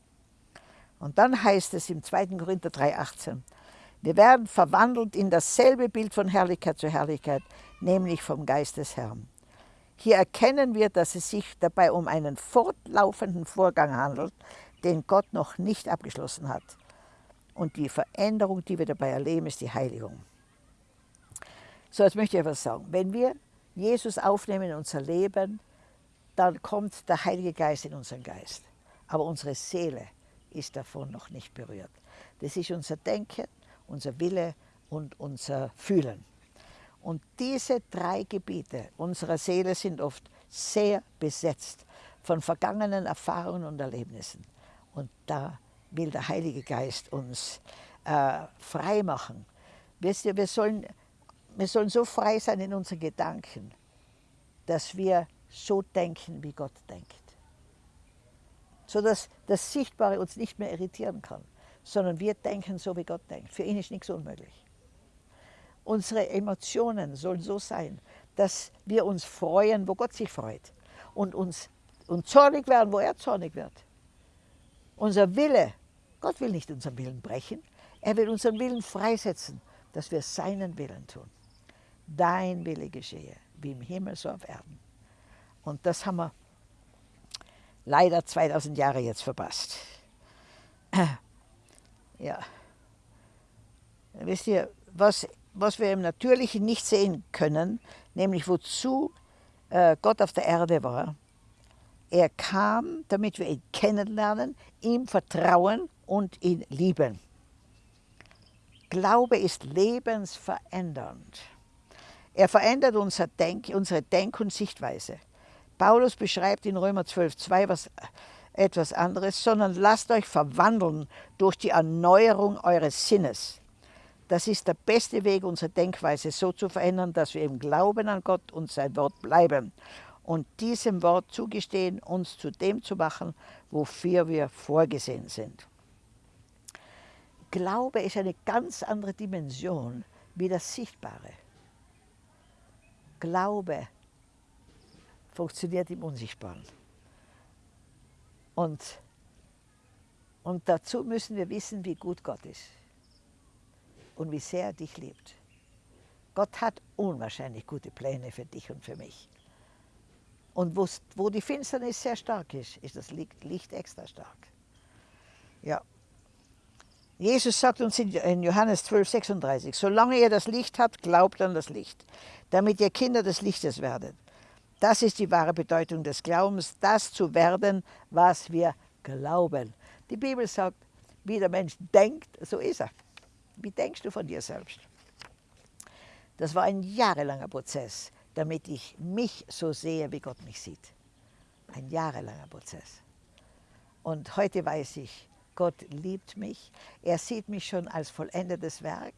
Und dann heißt es im 2. Korinther 3,18, wir werden verwandelt in dasselbe Bild von Herrlichkeit zu Herrlichkeit, nämlich vom Geist des Herrn. Hier erkennen wir, dass es sich dabei um einen fortlaufenden Vorgang handelt, den Gott noch nicht abgeschlossen hat. Und die Veränderung, die wir dabei erleben, ist die Heiligung. So, jetzt möchte ich etwas sagen. Wenn wir Jesus aufnehmen in unser Leben, dann kommt der Heilige Geist in unseren Geist. Aber unsere Seele ist davon noch nicht berührt. Das ist unser Denken, unser Wille und unser Fühlen. Und diese drei Gebiete unserer Seele sind oft sehr besetzt von vergangenen Erfahrungen und Erlebnissen. Und da will der Heilige Geist uns äh, frei machen. Wisst ihr, wir sollen, wir sollen so frei sein in unseren Gedanken, dass wir so denken, wie Gott denkt sodass das Sichtbare uns nicht mehr irritieren kann, sondern wir denken so, wie Gott denkt. Für ihn ist nichts unmöglich. Unsere Emotionen sollen so sein, dass wir uns freuen, wo Gott sich freut und uns und zornig werden, wo er zornig wird. Unser Wille, Gott will nicht unseren Willen brechen, er will unseren Willen freisetzen, dass wir seinen Willen tun. Dein Wille geschehe, wie im Himmel so auf Erden. Und das haben wir leider 2000 Jahre jetzt verpasst. Ja. Wisst ihr, was, was wir im Natürlichen nicht sehen können, nämlich wozu äh, Gott auf der Erde war. Er kam, damit wir ihn kennenlernen, ihm vertrauen und ihn lieben. Glaube ist lebensverändernd. Er verändert unser Denk, unsere Denk- und Sichtweise. Paulus beschreibt in Römer 12,2 was etwas anderes, sondern lasst euch verwandeln durch die Erneuerung eures Sinnes. Das ist der beste Weg, unsere Denkweise so zu verändern, dass wir im Glauben an Gott und sein Wort bleiben und diesem Wort zugestehen, uns zu dem zu machen, wofür wir vorgesehen sind. Glaube ist eine ganz andere Dimension wie das Sichtbare. Glaube funktioniert im Unsichtbaren. Und, und dazu müssen wir wissen, wie gut Gott ist und wie sehr er dich liebt. Gott hat unwahrscheinlich gute Pläne für dich und für mich. Und wo die Finsternis sehr stark ist, ist das Licht extra stark. Ja. Jesus sagt uns in Johannes 12, 36, solange ihr das Licht habt, glaubt an das Licht, damit ihr Kinder des Lichtes werdet. Das ist die wahre Bedeutung des Glaubens, das zu werden, was wir glauben. Die Bibel sagt, wie der Mensch denkt, so ist er. Wie denkst du von dir selbst? Das war ein jahrelanger Prozess, damit ich mich so sehe, wie Gott mich sieht. Ein jahrelanger Prozess. Und heute weiß ich, Gott liebt mich. Er sieht mich schon als vollendetes Werk.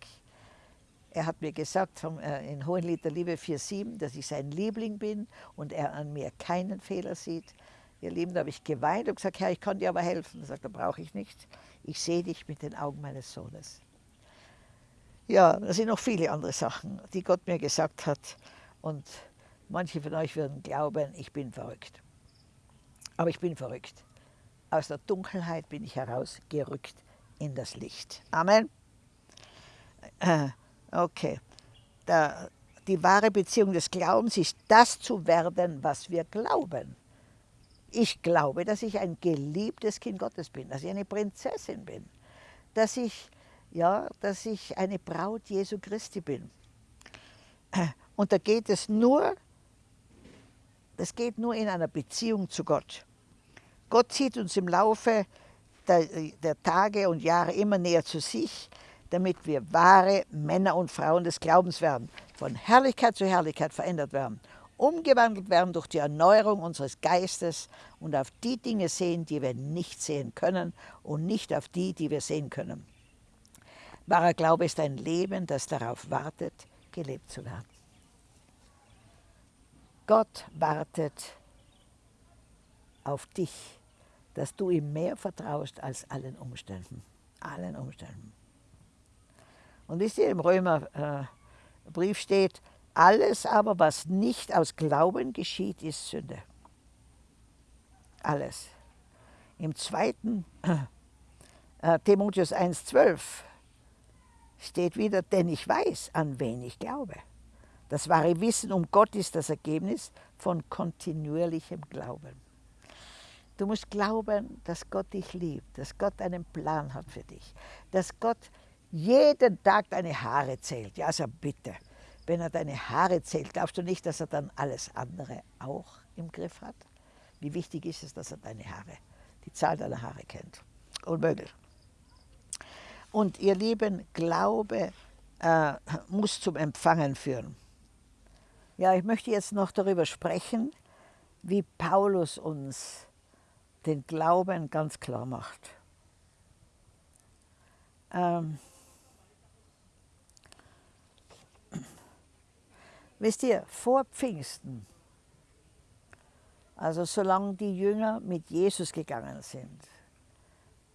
Er hat mir gesagt vom, äh, in Hohenlied der Liebe 4,7, dass ich sein Liebling bin und er an mir keinen Fehler sieht. Ihr Lieben, da habe ich geweint und gesagt, Herr, ich kann dir aber helfen. Er sagt, da brauche ich nicht. Ich sehe dich mit den Augen meines Sohnes. Ja, da sind noch viele andere Sachen, die Gott mir gesagt hat. Und manche von euch würden glauben, ich bin verrückt. Aber ich bin verrückt. Aus der Dunkelheit bin ich herausgerückt in das Licht. Amen. Äh, okay. Da, die wahre Beziehung des Glaubens ist das zu werden, was wir glauben. Ich glaube, dass ich ein geliebtes Kind Gottes bin, dass ich eine Prinzessin bin, dass ich ja, dass ich eine Braut Jesu Christi bin. Und da geht es nur, das geht nur in einer Beziehung zu Gott. Gott zieht uns im Laufe der, der Tage und Jahre immer näher zu sich, damit wir wahre Männer und Frauen des Glaubens werden, von Herrlichkeit zu Herrlichkeit verändert werden, umgewandelt werden durch die Erneuerung unseres Geistes und auf die Dinge sehen, die wir nicht sehen können und nicht auf die, die wir sehen können. Wahrer Glaube ist ein Leben, das darauf wartet, gelebt zu werden. Gott wartet auf dich, dass du ihm mehr vertraust als allen Umständen. Allen Umständen. Und wisst ihr, im Römerbrief äh, steht, alles aber, was nicht aus Glauben geschieht, ist Sünde. Alles. Im zweiten äh, Timotheus 1,12 steht wieder, denn ich weiß, an wen ich glaube. Das wahre Wissen um Gott ist das Ergebnis von kontinuierlichem Glauben. Du musst glauben, dass Gott dich liebt, dass Gott einen Plan hat für dich, dass Gott jeden Tag deine Haare zählt. Ja, also bitte, wenn er deine Haare zählt, glaubst du nicht, dass er dann alles andere auch im Griff hat? Wie wichtig ist es, dass er deine Haare, die Zahl deiner Haare kennt? Unmöglich. Und ihr Lieben, Glaube äh, muss zum Empfangen führen. Ja, ich möchte jetzt noch darüber sprechen, wie Paulus uns den Glauben ganz klar macht. Ähm, wisst ihr, vor Pfingsten Also solange die Jünger mit Jesus gegangen sind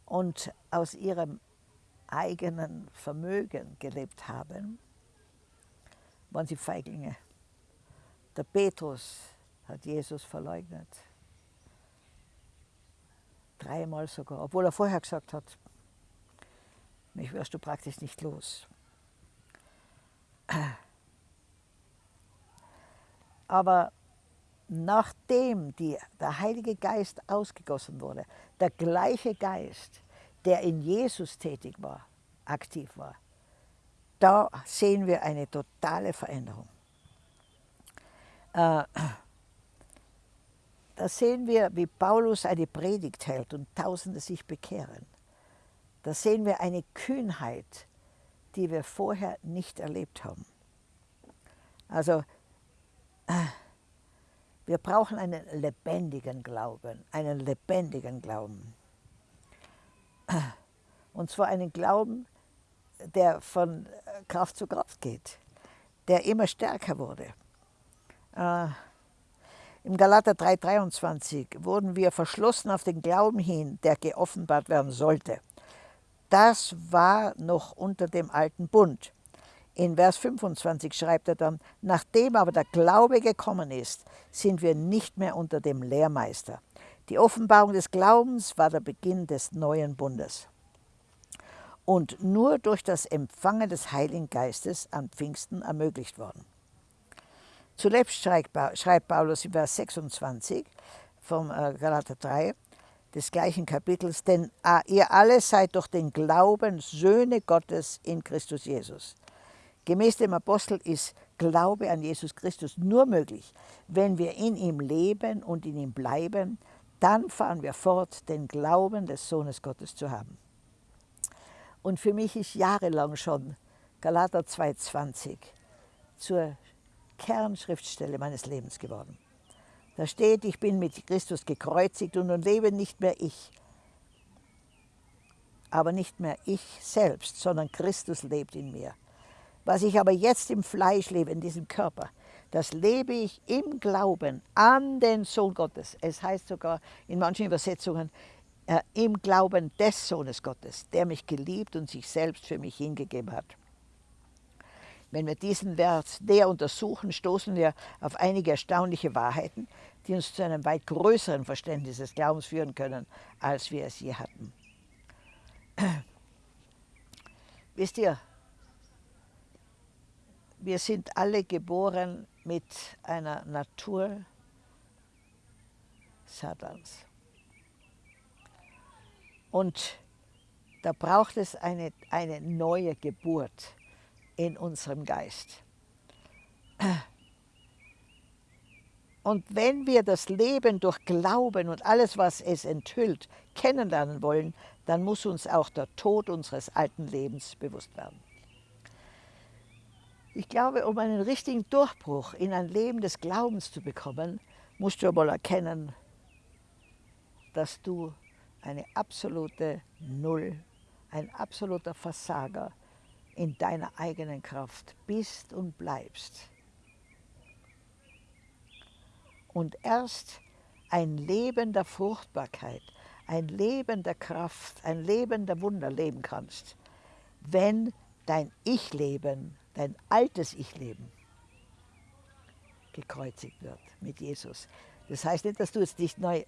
und aus ihrem eigenen Vermögen gelebt haben, waren sie Feiglinge. Der Petrus hat Jesus verleugnet. Dreimal sogar, obwohl er vorher gesagt hat, mich wirst du praktisch nicht los. Aber nachdem die, der Heilige Geist ausgegossen wurde, der gleiche Geist, der in Jesus tätig war, aktiv war, da sehen wir eine totale Veränderung. Äh, da sehen wir, wie Paulus eine Predigt hält und Tausende sich bekehren. Da sehen wir eine Kühnheit, die wir vorher nicht erlebt haben. Also, äh, wir brauchen einen lebendigen Glauben, einen lebendigen Glauben. Und zwar einen Glauben, der von Kraft zu Kraft geht, der immer stärker wurde. Im Galater 3,23 wurden wir verschlossen auf den Glauben hin, der geoffenbart werden sollte. Das war noch unter dem alten Bund. In Vers 25 schreibt er dann, nachdem aber der Glaube gekommen ist, sind wir nicht mehr unter dem Lehrmeister. Die Offenbarung des Glaubens war der Beginn des neuen Bundes. Und nur durch das Empfangen des Heiligen Geistes an Pfingsten ermöglicht worden. Zuletzt schreibt Paulus in Vers 26 vom äh, Galater 3 des gleichen Kapitels, denn ah, ihr alle seid durch den Glauben Söhne Gottes in Christus Jesus. Gemäß dem Apostel ist Glaube an Jesus Christus nur möglich, wenn wir in ihm leben und in ihm bleiben, dann fahren wir fort, den Glauben des Sohnes Gottes zu haben. Und für mich ist jahrelang schon Galater 2,20 zur Kernschriftstelle meines Lebens geworden. Da steht, ich bin mit Christus gekreuzigt und nun lebe nicht mehr ich, aber nicht mehr ich selbst, sondern Christus lebt in mir. Was ich aber jetzt im Fleisch lebe, in diesem Körper, das lebe ich im Glauben an den Sohn Gottes. Es heißt sogar in manchen Übersetzungen, äh, im Glauben des Sohnes Gottes, der mich geliebt und sich selbst für mich hingegeben hat. Wenn wir diesen Vers näher untersuchen, stoßen wir auf einige erstaunliche Wahrheiten, die uns zu einem weit größeren Verständnis des Glaubens führen können, als wir es je hatten. Wisst ihr, wir sind alle geboren mit einer Natur Satans. Und da braucht es eine, eine neue Geburt in unserem Geist. Und wenn wir das Leben durch Glauben und alles, was es enthüllt, kennenlernen wollen, dann muss uns auch der Tod unseres alten Lebens bewusst werden. Ich glaube, um einen richtigen Durchbruch in ein Leben des Glaubens zu bekommen, musst du einmal erkennen, dass du eine absolute Null, ein absoluter Versager in deiner eigenen Kraft bist und bleibst. Und erst ein Leben der Fruchtbarkeit, ein Leben der Kraft, ein Leben der Wunder leben kannst, wenn dein Ich-Leben, dein altes Ich-Leben gekreuzigt wird mit Jesus. Das heißt nicht, dass du jetzt nicht neu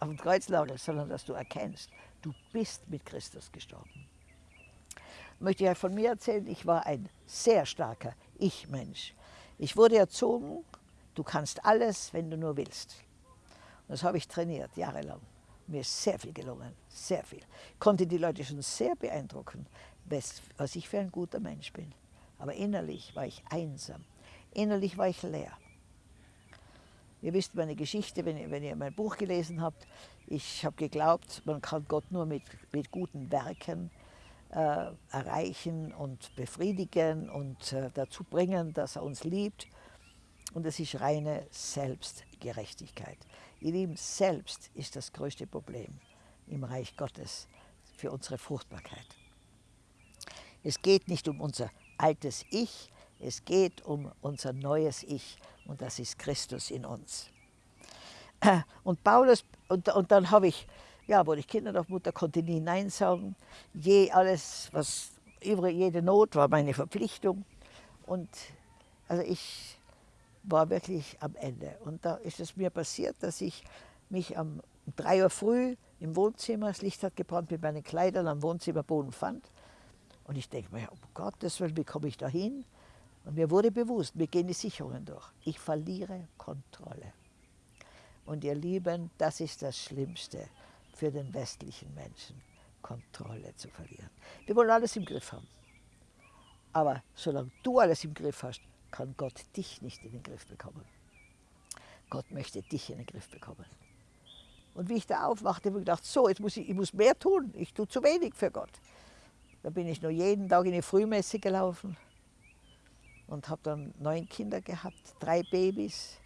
auf dem Kreuz lagerst, sondern dass du erkennst, du bist mit Christus gestorben möchte ich von mir erzählen, ich war ein sehr starker Ich-Mensch. Ich wurde erzogen, du kannst alles, wenn du nur willst. Und das habe ich trainiert, jahrelang. Mir ist sehr viel gelungen, sehr viel. Ich konnte die Leute schon sehr beeindrucken, was ich für ein guter Mensch bin. Aber innerlich war ich einsam. Innerlich war ich leer. Ihr wisst meine Geschichte, wenn ihr, wenn ihr mein Buch gelesen habt. Ich habe geglaubt, man kann Gott nur mit, mit guten Werken äh, erreichen und befriedigen und äh, dazu bringen, dass er uns liebt. Und es ist reine Selbstgerechtigkeit. Ihr Lieben, selbst ist das größte Problem im Reich Gottes für unsere Fruchtbarkeit. Es geht nicht um unser altes Ich, es geht um unser neues Ich und das ist Christus in uns. Und Paulus, und, und dann habe ich, ja, wurde ich Kinderdorfmutter, konnte nie Nein sagen. Je alles, was jede Not war meine Verpflichtung. Und also ich war wirklich am Ende. Und da ist es mir passiert, dass ich mich um drei Uhr früh im Wohnzimmer, das Licht hat gebrannt, mit meinen Kleidern am Wohnzimmerboden fand. Und ich denke mir, um Gottes Willen, wie komme ich da hin? Und mir wurde bewusst, mir gehen die Sicherungen durch. Ich verliere Kontrolle. Und ihr Lieben, das ist das Schlimmste für den westlichen Menschen, Kontrolle zu verlieren. Wir wollen alles im Griff haben. Aber solange du alles im Griff hast, kann Gott dich nicht in den Griff bekommen. Gott möchte dich in den Griff bekommen. Und wie ich da aufwachte, habe ich gedacht, so, jetzt muss ich, ich muss mehr tun. Ich tue zu wenig für Gott. Da bin ich nur jeden Tag in die Frühmesse gelaufen und habe dann neun Kinder gehabt, drei Babys.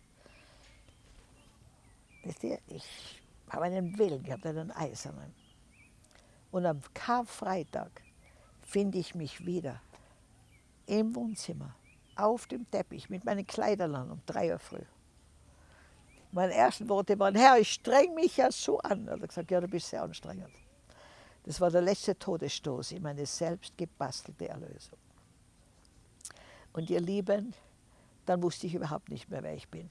Wisst ihr, ich habe einen Willen gehabt, einen eisernen. Und am Karfreitag finde ich mich wieder im Wohnzimmer, auf dem Teppich, mit meinen Kleidern an, um drei Uhr früh. Meine ersten Worte waren, Herr, ich streng mich ja so an. Er hat gesagt, ja, du bist sehr anstrengend. Das war der letzte Todesstoß in meine selbst gebastelte Erlösung. Und ihr Lieben, dann wusste ich überhaupt nicht mehr, wer ich bin.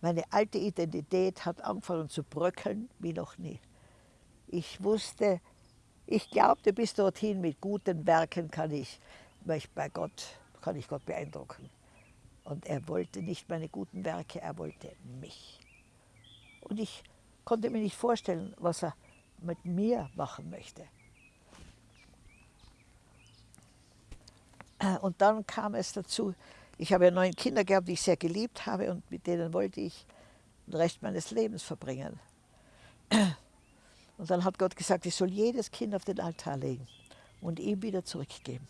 Meine alte Identität hat angefangen zu bröckeln wie noch nie. Ich wusste, ich glaubte bis dorthin, mit guten Werken kann ich, bei Gott, kann ich Gott beeindrucken. Und er wollte nicht meine guten Werke, er wollte mich. Und ich konnte mir nicht vorstellen, was er mit mir machen möchte. Äh, und dann kam es dazu, ich habe ja neun Kinder gehabt, die ich sehr geliebt habe und mit denen wollte ich den Rest meines Lebens verbringen. Und dann hat Gott gesagt, ich soll jedes Kind auf den Altar legen und ihm wieder zurückgeben.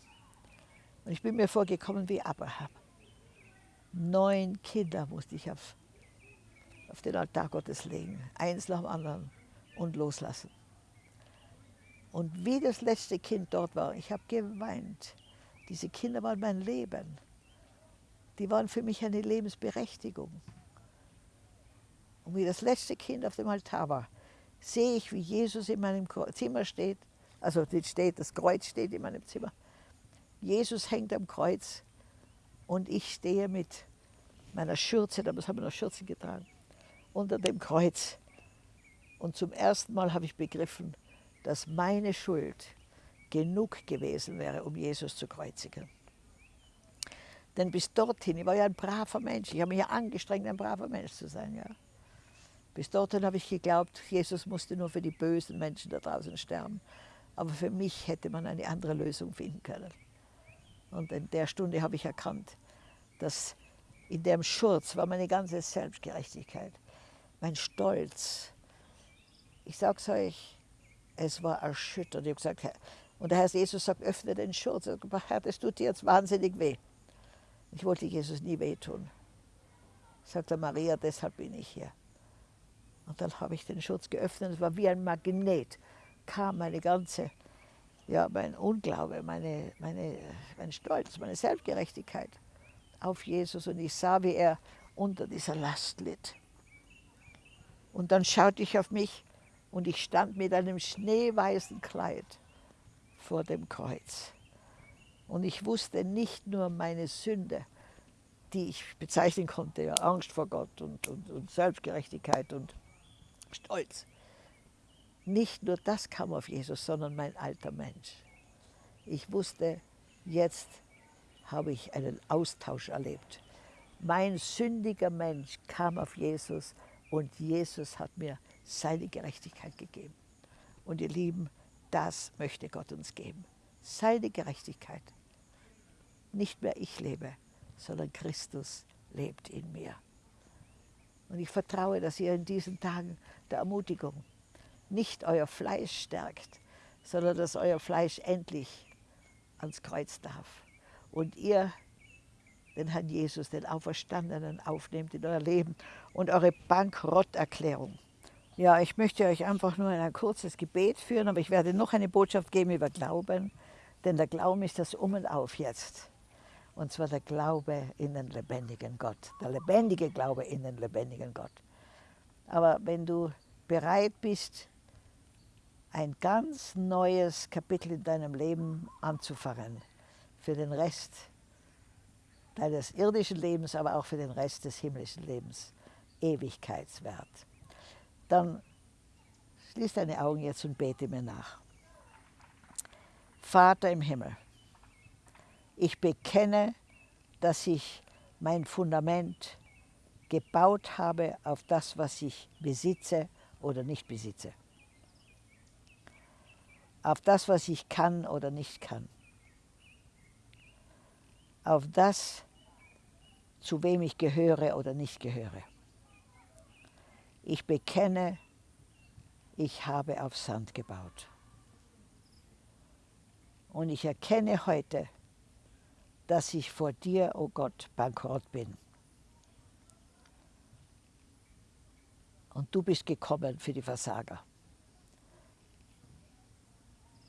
Und ich bin mir vorgekommen wie Abraham. Neun Kinder musste ich auf, auf den Altar Gottes legen, eins nach dem anderen und loslassen. Und wie das letzte Kind dort war, ich habe geweint. Diese Kinder waren mein Leben. Die waren für mich eine Lebensberechtigung. Und wie das letzte Kind auf dem Altar war, sehe ich, wie Jesus in meinem Zimmer steht. Also steht, das Kreuz steht in meinem Zimmer. Jesus hängt am Kreuz und ich stehe mit meiner Schürze, damals haben wir noch Schürze getragen, unter dem Kreuz. Und zum ersten Mal habe ich begriffen, dass meine Schuld genug gewesen wäre, um Jesus zu kreuzigen. Denn bis dorthin, ich war ja ein braver Mensch, ich habe mich ja angestrengt, ein braver Mensch zu sein. Ja. Bis dorthin habe ich geglaubt, Jesus musste nur für die bösen Menschen da draußen sterben. Aber für mich hätte man eine andere Lösung finden können. Und in der Stunde habe ich erkannt, dass in dem Schurz war meine ganze Selbstgerechtigkeit, mein Stolz. Ich sage es euch, es war erschütternd. Ich habe gesagt, und der Herr Jesus sagt, öffne den Schurz. Herr, das tut dir jetzt wahnsinnig weh. Ich wollte Jesus nie wehtun. Sagt er, Maria, deshalb bin ich hier. Und dann habe ich den Schutz geöffnet. Es war wie ein Magnet. Kam meine ganze, ja, mein Unglaube, meine, meine, mein Stolz, meine Selbstgerechtigkeit auf Jesus. Und ich sah, wie er unter dieser Last litt. Und dann schaute ich auf mich und ich stand mit einem schneeweißen Kleid vor dem Kreuz. Und ich wusste nicht nur meine Sünde, die ich bezeichnen konnte, ja, Angst vor Gott und, und, und Selbstgerechtigkeit und Stolz. Nicht nur das kam auf Jesus, sondern mein alter Mensch. Ich wusste, jetzt habe ich einen Austausch erlebt. Mein sündiger Mensch kam auf Jesus und Jesus hat mir seine Gerechtigkeit gegeben. Und ihr Lieben, das möchte Gott uns geben. Seine Gerechtigkeit. Nicht mehr ich lebe, sondern Christus lebt in mir. Und ich vertraue, dass ihr in diesen Tagen der Ermutigung nicht euer Fleisch stärkt, sondern dass euer Fleisch endlich ans Kreuz darf. Und ihr den Herrn Jesus, den Auferstandenen, aufnehmt in euer Leben und eure Bankrotterklärung ja, ich möchte euch einfach nur ein kurzes Gebet führen, aber ich werde noch eine Botschaft geben über Glauben, denn der Glauben ist das Um und Auf jetzt. Und zwar der Glaube in den lebendigen Gott, der lebendige Glaube in den lebendigen Gott. Aber wenn du bereit bist, ein ganz neues Kapitel in deinem Leben anzufangen, für den Rest deines irdischen Lebens, aber auch für den Rest des himmlischen Lebens, ewigkeitswert, dann schließ deine Augen jetzt und bete mir nach. Vater im Himmel, ich bekenne, dass ich mein Fundament gebaut habe auf das, was ich besitze oder nicht besitze. Auf das, was ich kann oder nicht kann. Auf das, zu wem ich gehöre oder nicht gehöre. Ich bekenne, ich habe auf Sand gebaut. Und ich erkenne heute, dass ich vor dir, o oh Gott, bankrott bin. Und du bist gekommen für die Versager.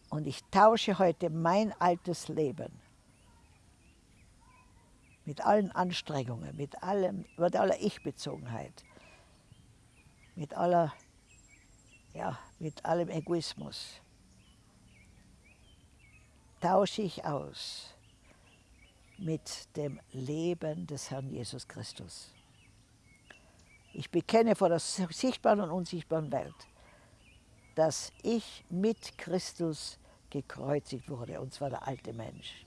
Und ich tausche heute mein altes Leben mit allen Anstrengungen, mit, allem, mit aller Ich-Bezogenheit, mit aller, ja, mit allem Egoismus, tausche ich aus mit dem Leben des Herrn Jesus Christus. Ich bekenne vor der sichtbaren und unsichtbaren Welt, dass ich mit Christus gekreuzigt wurde, und zwar der alte Mensch.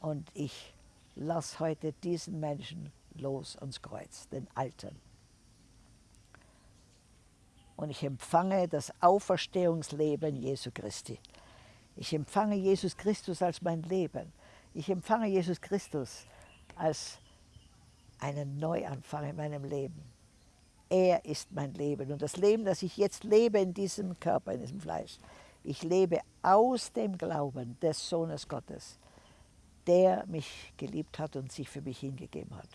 Und ich lasse heute diesen Menschen los ans Kreuz, den Alten. Und ich empfange das Auferstehungsleben Jesu Christi. Ich empfange Jesus Christus als mein Leben. Ich empfange Jesus Christus als einen Neuanfang in meinem Leben. Er ist mein Leben und das Leben, das ich jetzt lebe in diesem Körper, in diesem Fleisch, ich lebe aus dem Glauben des Sohnes Gottes, der mich geliebt hat und sich für mich hingegeben hat.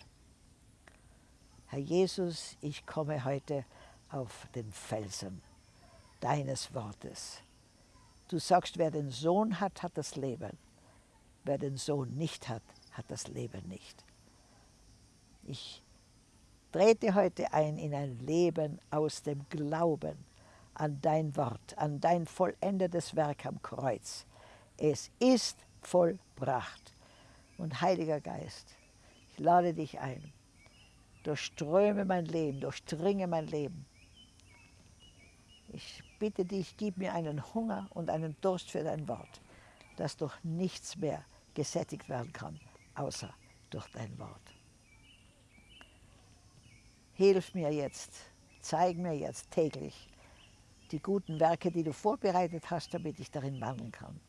Herr Jesus, ich komme heute auf den Felsen deines Wortes. Du sagst, wer den Sohn hat, hat das Leben. Wer den Sohn nicht hat, hat das Leben nicht. Ich trete heute ein in ein Leben aus dem Glauben an dein Wort, an dein vollendetes Werk am Kreuz. Es ist vollbracht. Und Heiliger Geist, ich lade dich ein, durchströme mein Leben, durchdringe mein Leben. Bitte dich, gib mir einen Hunger und einen Durst für dein Wort, dass durch nichts mehr gesättigt werden kann, außer durch dein Wort. Hilf mir jetzt, zeig mir jetzt täglich die guten Werke, die du vorbereitet hast, damit ich darin wandeln kann.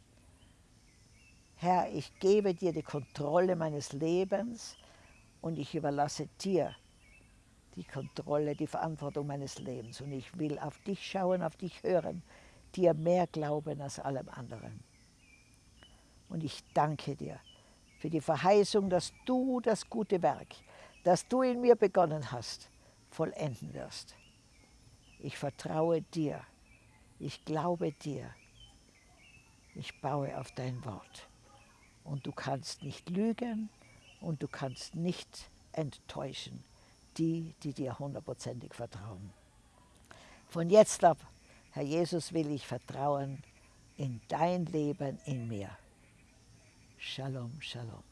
Herr, ich gebe dir die Kontrolle meines Lebens und ich überlasse dir die Kontrolle, die Verantwortung meines Lebens. Und ich will auf dich schauen, auf dich hören, dir mehr glauben als allem anderen. Und ich danke dir für die Verheißung, dass du das gute Werk, das du in mir begonnen hast, vollenden wirst. Ich vertraue dir, ich glaube dir, ich baue auf dein Wort. Und du kannst nicht lügen und du kannst nicht enttäuschen die, die dir hundertprozentig vertrauen. Von jetzt ab, Herr Jesus, will ich vertrauen in dein Leben in mir. Shalom, Shalom.